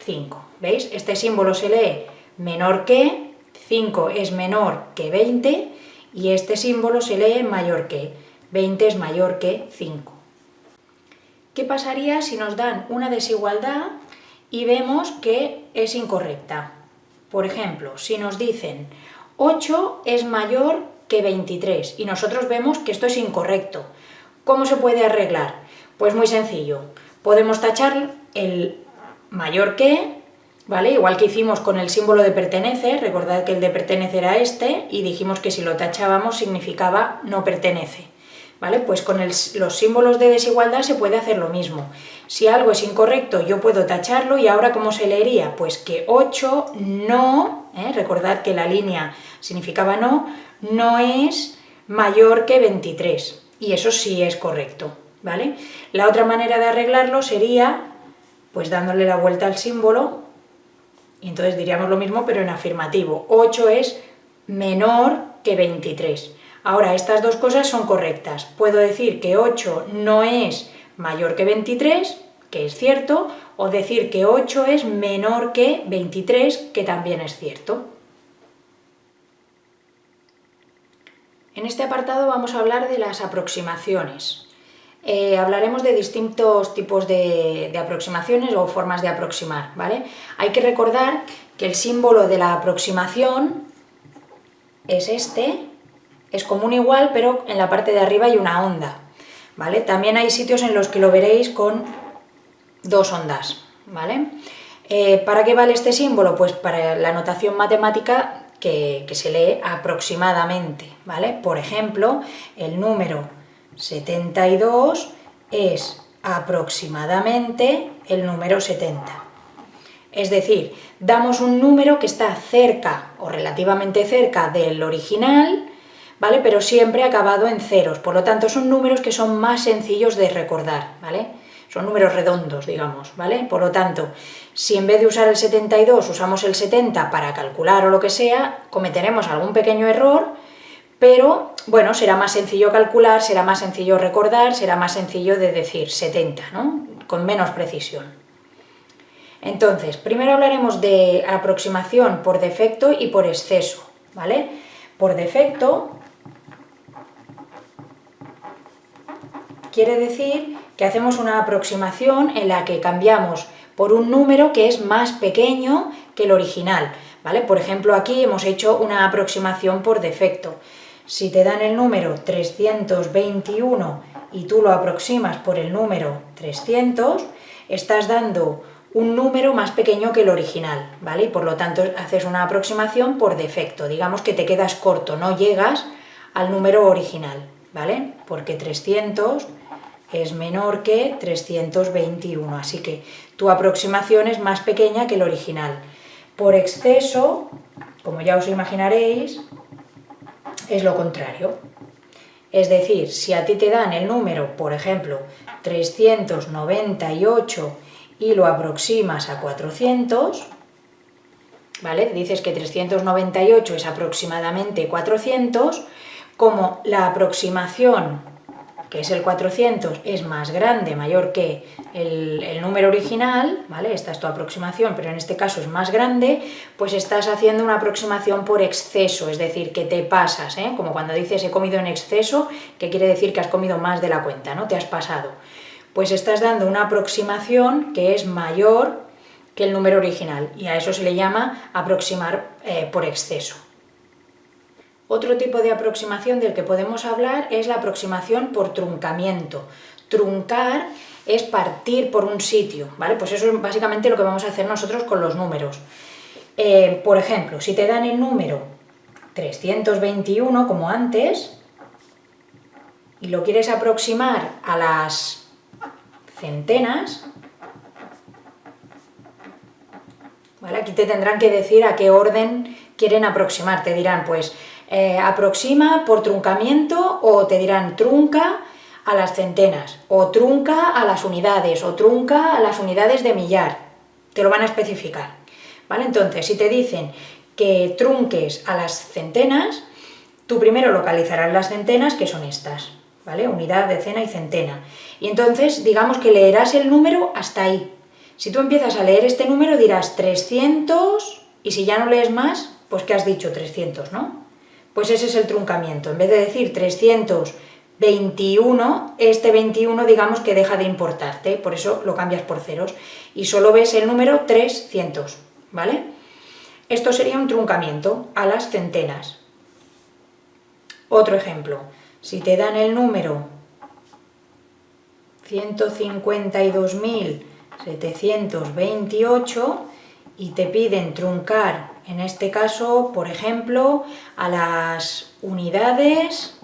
5. ¿Veis? Este símbolo se lee menor que, 5 es menor que 20, y este símbolo se lee mayor que, 20 es mayor que 5. ¿Qué pasaría si nos dan una desigualdad y vemos que es incorrecta? Por ejemplo, si nos dicen 8 es mayor que 23 y nosotros vemos que esto es incorrecto. ¿Cómo se puede arreglar? Pues muy sencillo. Podemos tachar el mayor que, ¿vale? Igual que hicimos con el símbolo de pertenece, recordad que el de pertenece era este, y dijimos que si lo tachábamos significaba no pertenece. ¿Vale? Pues con los símbolos de desigualdad se puede hacer lo mismo. Si algo es incorrecto, yo puedo tacharlo, y ahora ¿cómo se leería? Pues que 8 no, ¿eh? recordad que la línea significaba no, no es mayor que 23, y eso sí es correcto, ¿vale? La otra manera de arreglarlo sería, pues dándole la vuelta al símbolo, y entonces diríamos lo mismo, pero en afirmativo. 8 es menor que 23. Ahora, estas dos cosas son correctas. Puedo decir que 8 no es mayor que 23, que es cierto, o decir que 8 es menor que 23, que también es cierto. En este apartado vamos a hablar de las aproximaciones. Eh, hablaremos de distintos tipos de, de, aproximaciones o formas de aproximar, ¿vale? Hay que recordar que el símbolo de la aproximación es este, es común igual, pero en la parte de arriba hay una onda, ¿vale? También hay sitios en los que lo veréis con dos ondas, ¿vale? Eh, ¿Para qué vale este símbolo? Pues para la notación matemática que, que, se lee aproximadamente, ¿vale? Por ejemplo, el número 72 es aproximadamente el número 70. Es decir, damos un número que está cerca o relativamente cerca del original, ¿vale? Pero siempre acabado en ceros, por lo tanto son números que son más sencillos de recordar, ¿vale? Son números redondos, digamos, ¿vale? Por lo tanto, si en vez de usar el 72 usamos el 70 para calcular o lo que sea, cometeremos algún pequeño error, pero bueno, será más sencillo calcular, será más sencillo recordar, será más sencillo de decir 70, ¿no? Con menos precisión. Entonces, primero hablaremos de aproximación por defecto y por exceso, ¿vale? Por defecto quiere decir que hacemos una aproximación en la que cambiamos por un número que es más pequeño que el original, ¿vale? Por ejemplo, aquí hemos hecho una aproximación por defecto. Si te dan el número 321 y tú lo aproximas por el número 300, estás dando un número más pequeño que el original, ¿vale? Y por lo tanto haces una aproximación por defecto, digamos que te quedas corto, no llegas al número original, ¿vale? Porque 300 es menor que 321, así que tu aproximación es más pequeña que el original. Por exceso, como ya os imaginaréis, es lo contrario. Es decir, si a ti te dan el número, por ejemplo, 398 y lo aproximas a 400, ¿vale? Dices que 398 es aproximadamente 400, como la aproximación que es el 400, es más grande, mayor que el, número original, ¿vale? Esta es tu aproximación, pero en este caso es más grande, pues estás haciendo una aproximación por exceso, es decir, que te pasas, ¿eh? Como cuando dices he comido en exceso, que quiere decir que has comido más de la cuenta, ¿no? Te has pasado. Pues estás dando una aproximación que es mayor que el número original, y a eso se le llama aproximar eh, por exceso. Otro tipo de aproximación del que podemos hablar es la aproximación por truncamiento. Truncar es partir por un sitio, ¿vale? Pues eso es básicamente lo que vamos a hacer nosotros con los números. Eh, por ejemplo, si te dan el número 321, como antes, y lo quieres aproximar a las centenas, ¿vale? Aquí te tendrán que decir a qué orden quieren aproximar. Te dirán, pues, eh, aproxima por truncamiento o te dirán trunca a las centenas, o trunca a las unidades, o trunca a las unidades de millar. Te lo van a especificar. ¿Vale? Entonces, si te dicen que trunques a las centenas, tú primero localizarás las centenas, que son estas, ¿vale? Unidad, decena y centena. Y entonces, digamos que leerás el número hasta ahí. Si tú empiezas a leer este número, dirás 300, y si ya no lees más, pues ¿qué has dicho? 300, ¿no? Pues ese es el truncamiento. En vez de decir 321, este 21 digamos que deja de importarte, por eso lo cambias por ceros, y solo ves el número 300, ¿vale? Esto sería un truncamiento a las centenas. Otro ejemplo, si te dan el número 152.728 y te piden truncar en este caso, por ejemplo, a las unidades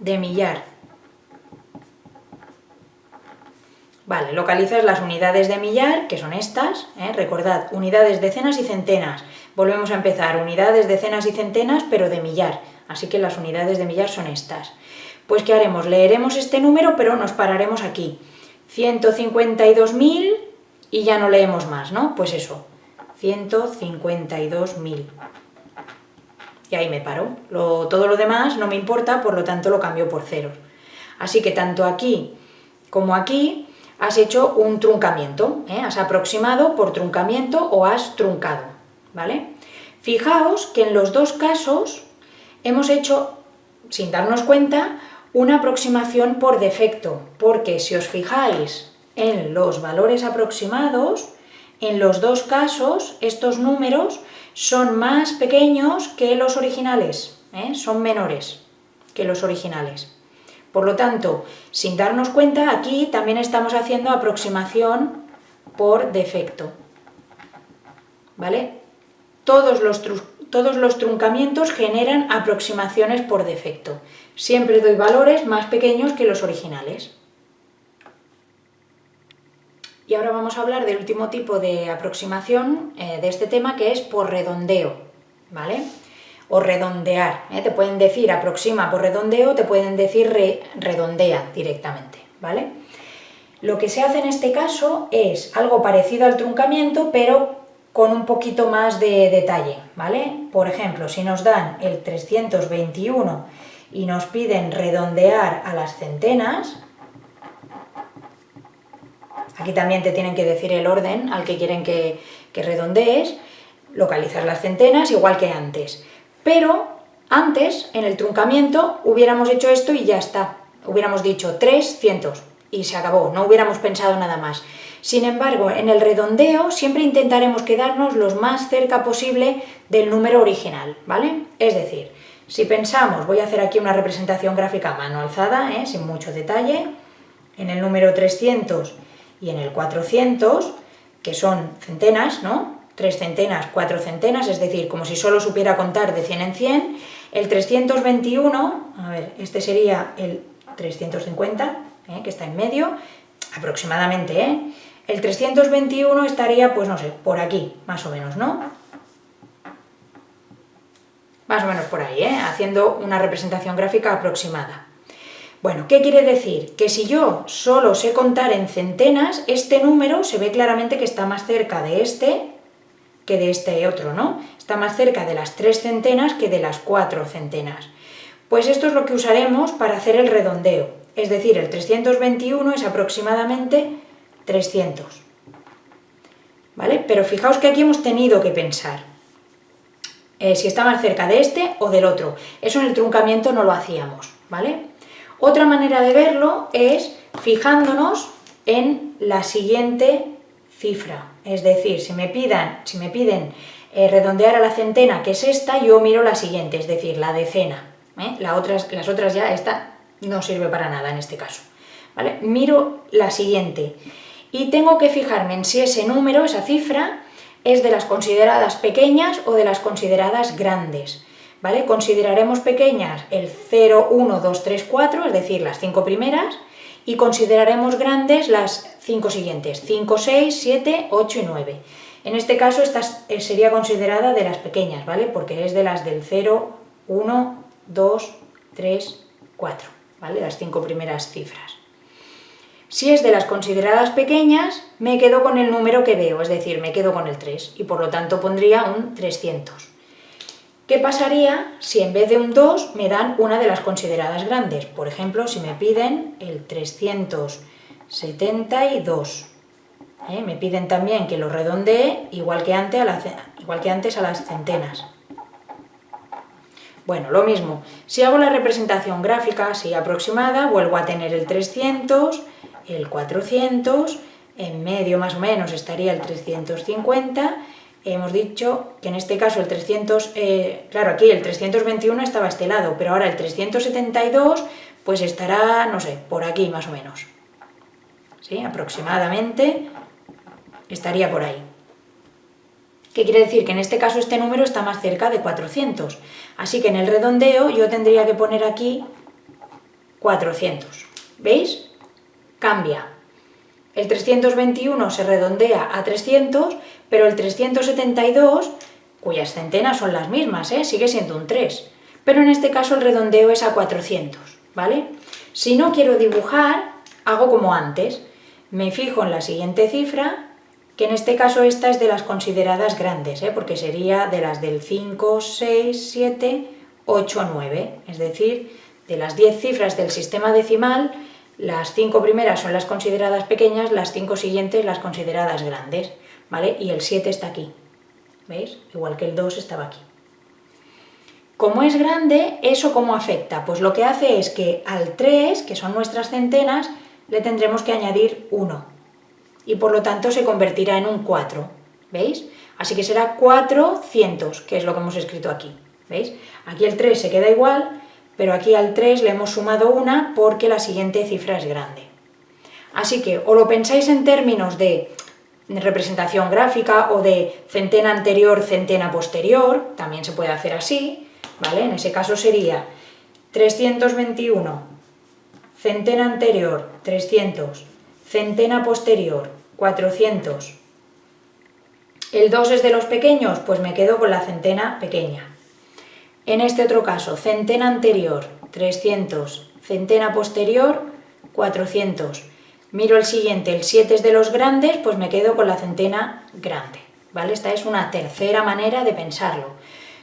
de millar. Vale, localizas las unidades de millar, que son estas, ¿eh? recordad, unidades, decenas y centenas. Volvemos a empezar, unidades, decenas y centenas, pero de millar, así que las unidades de millar son estas. Pues ¿qué haremos? Leeremos este número, pero nos pararemos aquí. 152.000 y ya no leemos más, ¿no? Pues eso, 152.000. Y ahí me paro. todo lo demás no me importa, por lo tanto lo cambio por ceros. Así que tanto aquí como aquí has hecho un truncamiento, ¿eh? has aproximado por truncamiento o has truncado, ¿vale? Fijaos que en los dos casos hemos hecho, sin darnos cuenta, una aproximación por defecto, porque si os fijáis en los valores aproximados, en los dos casos estos números son más pequeños que los originales, ¿eh? son menores que los originales. Por lo tanto, sin darnos cuenta, aquí también estamos haciendo aproximación por defecto. ¿Vale? Todos los, todos los truncamientos generan aproximaciones por defecto. Siempre doy valores más pequeños que los originales. Y ahora vamos a hablar del último tipo de aproximación eh, de este tema, que es por redondeo, ¿vale? O redondear, ¿eh? te pueden decir aproxima por redondeo, te pueden decir redondea directamente, ¿vale? Lo que se hace en este caso es algo parecido al truncamiento, pero con un poquito más de detalle, ¿vale? Por ejemplo, si nos dan el 321 y nos piden redondear a las centenas, Aquí también te tienen que decir el orden al que quieren que, redondees, localizar las centenas igual que antes. Pero antes, en el truncamiento, hubiéramos hecho esto y ya está. Hubiéramos dicho 300 y se acabó, no hubiéramos pensado nada más. Sin embargo, en el redondeo siempre intentaremos quedarnos lo más cerca posible del número original, ¿vale? Es decir, si pensamos, voy a hacer aquí una representación gráfica mano alzada, ¿eh? sin mucho detalle, en el número 300 y en el 400, que son centenas, ¿no? Tres centenas, cuatro centenas, es decir, como si solo supiera contar de 100 en 100, el 321, a ver, este sería el 350, ¿eh? que está en medio, aproximadamente, ¿eh? El 321 estaría, pues no sé, por aquí, más o menos, ¿no? Más o menos por ahí, ¿eh? Haciendo una representación gráfica aproximada. Bueno, ¿qué quiere decir? Que si yo solo sé contar en centenas, este número se ve claramente que está más cerca de este que de este otro, ¿no? Está más cerca de las tres centenas que de las cuatro centenas. Pues esto es lo que usaremos para hacer el redondeo, es decir, el 321 es aproximadamente 300. ¿Vale? Pero fijaos que aquí hemos tenido que pensar eh, si está más cerca de este o del otro. Eso en el truncamiento no lo hacíamos, ¿vale? Otra manera de verlo es fijándonos en la siguiente cifra, es decir, si me, si me piden eh, redondear a la centena, que es esta, yo miro la siguiente, es decir, la decena. ¿eh? las otras ya, esta no sirve para nada en este caso. ¿vale? Miro la siguiente y tengo que fijarme en si ese número, esa cifra, es de las consideradas pequeñas o de las consideradas grandes. ¿Vale? Consideraremos pequeñas el 0, 1, 2, 3, 4, es decir, las cinco primeras, y consideraremos grandes las cinco siguientes, 5, 6, 7, 8 y 9. En este caso esta eh, sería considerada de las pequeñas, ¿vale? Porque es de las del 0, 1, 2, 3, 4, ¿vale? Las cinco primeras cifras. Si es de las consideradas pequeñas, me quedo con el número que veo, es decir, me quedo con el 3, y por lo tanto pondría un 300. ¿Qué pasaría si en vez de un 2 me dan una de las consideradas grandes? Por ejemplo, si me piden el 372. ¿eh? Me piden también que lo redondee igual que, antes a igual que antes a las centenas. Bueno, lo mismo, si hago la representación gráfica así aproximada, vuelvo a tener el 300, el 400, en medio más o menos estaría el 350 hemos dicho que en este caso el 300, eh, claro, aquí el 321 estaba a este lado, pero ahora el 372 pues estará, no sé, por aquí más o menos. ¿Sí? Aproximadamente estaría por ahí. ¿Qué quiere decir? Que en este caso este número está más cerca de 400. Así que en el redondeo yo tendría que poner aquí 400. ¿Veis? Cambia. El 321 se redondea a 300, pero el 372, cuyas centenas son las mismas, ¿eh? sigue siendo un 3, pero en este caso el redondeo es a 400, ¿vale? Si no quiero dibujar, hago como antes, me fijo en la siguiente cifra, que en este caso esta es de las consideradas grandes, ¿eh? porque sería de las del 5, 6, 7, 8, 9, es decir, de las 10 cifras del sistema decimal, las 5 primeras son las consideradas pequeñas, las 5 siguientes las consideradas grandes. ¿Vale? Y el 7 está aquí, ¿veis? Igual que el 2 estaba aquí. Como es grande, ¿eso cómo afecta? Pues lo que hace es que al 3, que son nuestras centenas, le tendremos que añadir 1. Y por lo tanto se convertirá en un 4, ¿veis? Así que será 400, que es lo que hemos escrito aquí. ¿Veis? Aquí el 3 se queda igual, pero aquí al 3 le hemos sumado una porque la siguiente cifra es grande. Así que o lo pensáis en términos de representación gráfica o de centena anterior, centena posterior, también se puede hacer así, ¿vale? En ese caso sería 321, centena anterior, 300, centena posterior, 400. ¿El 2 es de los pequeños? Pues me quedo con la centena pequeña. En este otro caso, centena anterior, 300, centena posterior, 400. Miro el siguiente, el 7 es de los grandes, pues me quedo con la centena grande, ¿vale? Esta es una tercera manera de pensarlo.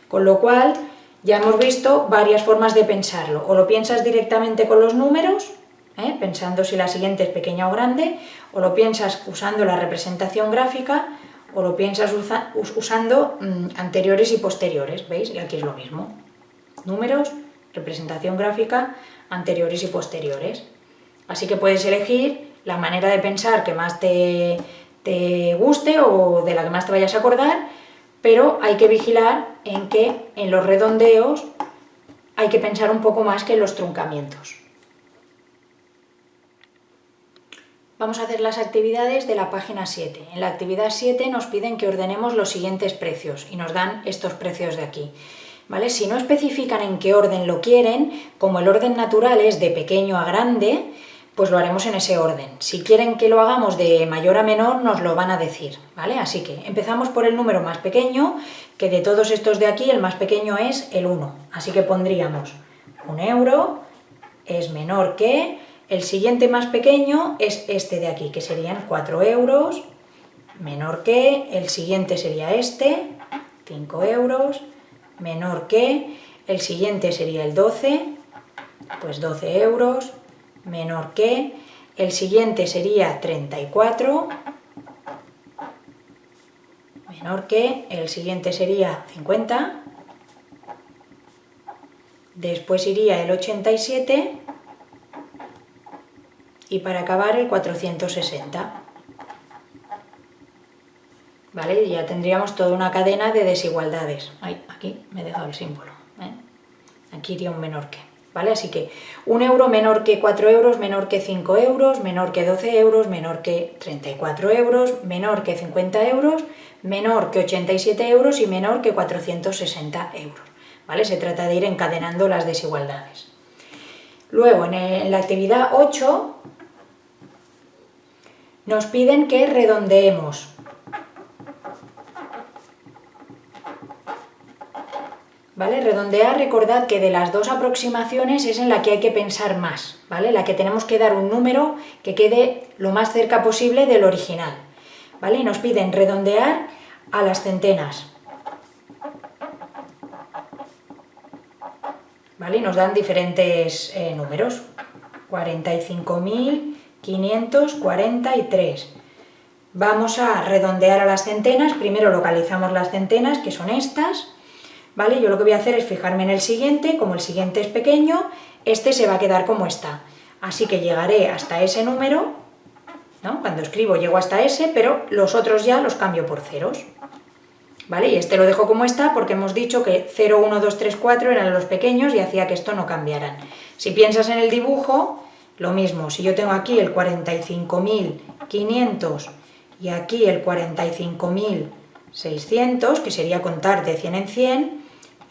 Con lo cual, ya hemos visto varias formas de pensarlo. O lo piensas directamente con los números, ¿eh? pensando si la siguiente es pequeña o grande, o lo piensas usando la representación gráfica, o lo piensas usando mm, anteriores y posteriores, ¿veis? Y aquí es lo mismo. Números, representación gráfica, anteriores y posteriores. Así que puedes elegir la manera de pensar que más te, guste o de la que más te vayas a acordar, pero hay que vigilar en que en los redondeos hay que pensar un poco más que en los truncamientos. Vamos a hacer las actividades de la página 7. En la actividad 7 nos piden que ordenemos los siguientes precios y nos dan estos precios de aquí. ¿Vale? Si no especifican en qué orden lo quieren, como el orden natural es de pequeño a grande, pues lo haremos en ese orden. Si quieren que lo hagamos de mayor a menor, nos lo van a decir, ¿vale? Así que empezamos por el número más pequeño, que de todos estos de aquí, el más pequeño es el 1. Así que pondríamos un euro es menor que, el siguiente más pequeño es este de aquí, que serían 4 euros, menor que, el siguiente sería este, 5 euros, menor que, el siguiente sería el 12, pues 12 euros, menor que, el siguiente sería 34, menor que, el siguiente sería 50, después iría el 87 y para acabar el 460. ¿Vale? Ya tendríamos toda una cadena de desigualdades. aquí me he dejado el símbolo. ¿eh? Aquí iría un menor que. ¿Vale? Así que un euro menor que 4 euros, menor que 5 euros, menor que 12 euros, menor que 34 euros, menor que 50 euros, menor que 87 euros y menor que 460 euros, ¿vale? Se trata de ir encadenando las desigualdades. Luego, en la actividad 8, nos piden que redondeemos, ¿Vale? Redondear, recordad que de las dos aproximaciones es en la que hay que pensar más, ¿vale? La que tenemos que dar un número que quede lo más cerca posible del original, ¿vale? Y nos piden redondear a las centenas, ¿vale? Y nos dan diferentes eh, números, 45.543. Vamos a redondear a las centenas, primero localizamos las centenas, que son estas, ¿vale? Yo lo que voy a hacer es fijarme en el siguiente, como el siguiente es pequeño, este se va a quedar como está. Así que llegaré hasta ese número, ¿no? Cuando escribo llego hasta ese, pero los otros ya los cambio por ceros. ¿Vale? Y este lo dejo como está porque hemos dicho que 0, 1, 2, 3, 4 eran los pequeños y hacía que esto no cambiaran. Si piensas en el dibujo, lo mismo. Si yo tengo aquí el 45.500 y aquí el 45.600, que sería contar de 100 en 100,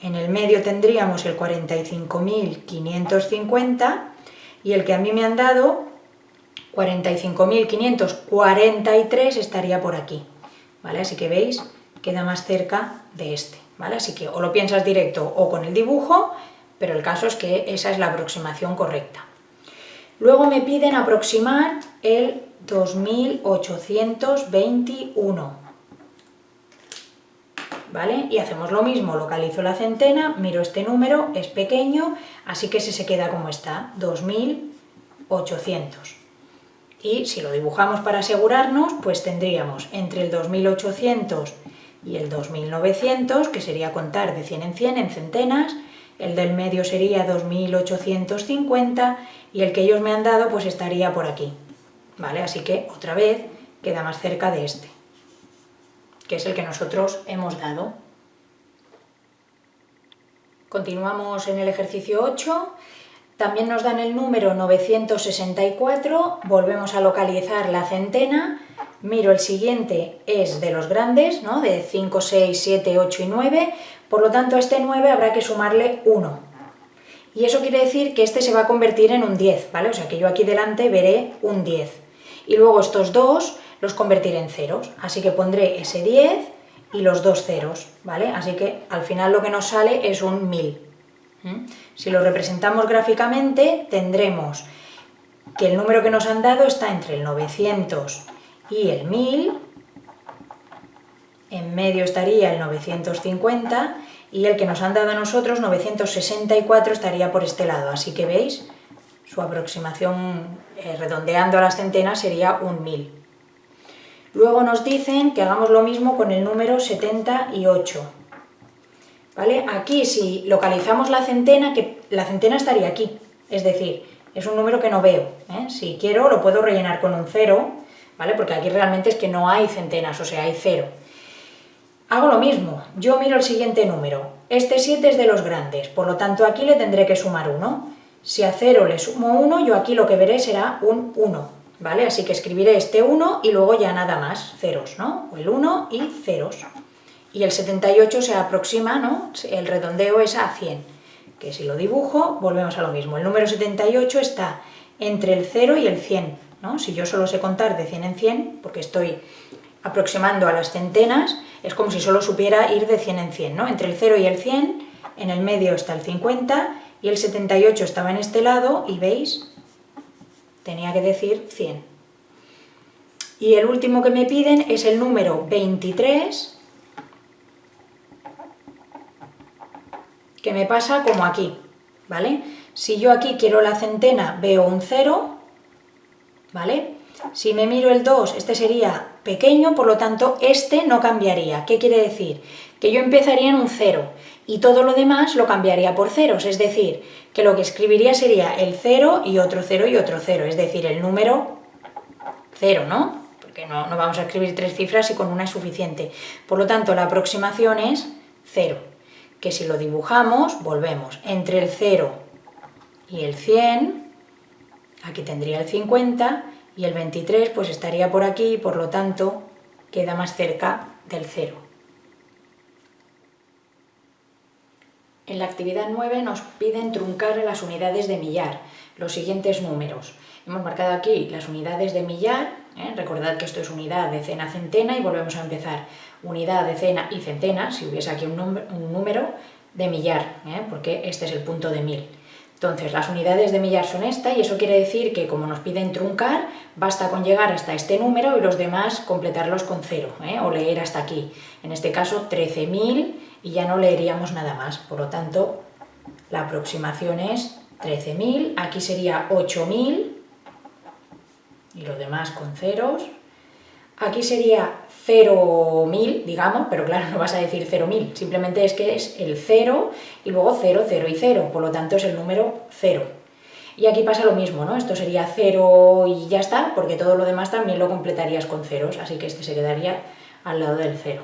en el medio tendríamos el 45.550 y el que a mí me han dado, 45.543, estaría por aquí. ¿Vale? Así que veis, queda más cerca de este. ¿vale? Así que o lo piensas directo o con el dibujo, pero el caso es que esa es la aproximación correcta. Luego me piden aproximar el 2821. ¿Vale? Y hacemos lo mismo, localizo la centena, miro este número, es pequeño, así que se, se queda como está, 2800. Y si lo dibujamos para asegurarnos, pues tendríamos entre el 2800 y el 2900, que sería contar de 100 en 100 en centenas, el del medio sería 2850 y el que ellos me han dado pues estaría por aquí, ¿vale? Así que otra vez queda más cerca de este que es el que nosotros hemos dado. Continuamos en el ejercicio 8. También nos dan el número 964, volvemos a localizar la centena, miro el siguiente, es de los grandes, ¿no? de 5, 6, 7, 8 y 9, por lo tanto a este 9 habrá que sumarle 1. Y eso quiere decir que este se va a convertir en un 10, ¿vale? O sea que yo aquí delante veré un 10. Y luego estos dos los convertiré en ceros, así que pondré ese 10 y los dos ceros, ¿vale? Así que al final lo que nos sale es un 1000. Si lo representamos gráficamente, tendremos que el número que nos han dado está entre el 900 y el 1000, en medio estaría el 950 y el que nos han dado a nosotros, 964, estaría por este lado. Así que veis, su aproximación eh, redondeando a las centenas sería un 1000. Luego nos dicen que hagamos lo mismo con el número 78. ¿vale? Aquí si localizamos la centena, que la centena estaría aquí, es decir, es un número que no veo, ¿eh? si quiero lo puedo rellenar con un cero, ¿vale? Porque aquí realmente es que no hay centenas, o sea, hay cero. Hago lo mismo, yo miro el siguiente número, este 7 es de los grandes, por lo tanto aquí le tendré que sumar 1. Si a 0 le sumo 1, yo aquí lo que veré será un 1, ¿vale? Así que escribiré este 1 y luego ya nada más, ceros, ¿no? El 1 y ceros y el 78 se aproxima, ¿no? El redondeo es a 100, que si lo dibujo, volvemos a lo mismo. El número 78 está entre el 0 y el 100, ¿no? Si yo solo sé contar de 100 en 100, porque estoy aproximando a las centenas, es como si solo supiera ir de 100 en 100, ¿no? Entre el 0 y el 100, en el medio está el 50, y el 78 estaba en este lado, y veis, tenía que decir 100. Y el último que me piden es el número 23, que me pasa como aquí, ¿vale? Si yo aquí quiero la centena, veo un 0, ¿vale? Si me miro el 2, este sería pequeño, por lo tanto, este no cambiaría. ¿Qué quiere decir? Que yo empezaría en un 0 y todo lo demás lo cambiaría por ceros, es decir, que lo que escribiría sería el 0 y otro 0 y otro 0, es decir, el número 0, ¿no? Porque no, vamos a escribir tres cifras y con una es suficiente. Por lo tanto, la aproximación es 0 que si lo dibujamos, volvemos, entre el 0 y el 100, aquí tendría el 50, y el 23 pues estaría por aquí, por lo tanto queda más cerca del 0. En la actividad 9 nos piden truncar las unidades de millar, los siguientes números. Hemos marcado aquí las unidades de millar, ¿eh? recordad que esto es unidad, decena, centena y volvemos a empezar unidad, decena y centena, si hubiese aquí un, número, de millar, ¿eh? porque este es el punto de mil. Entonces, las unidades de millar son esta y eso quiere decir que como nos piden truncar, basta con llegar hasta este número y los demás completarlos con cero, ¿eh? o leer hasta aquí. En este caso, 13.000 y ya no leeríamos nada más. Por lo tanto, la aproximación es 13.000, aquí sería 8.000 y los demás con ceros. Aquí sería 0.000, digamos, pero claro, no vas a decir 0.000, simplemente es que es el 0 y luego 0, 0 y 0, por lo tanto es el número 0. Y aquí pasa lo mismo, ¿no? Esto sería 0 y ya está, porque todo lo demás también lo completarías con ceros, así que este se quedaría al lado del 0.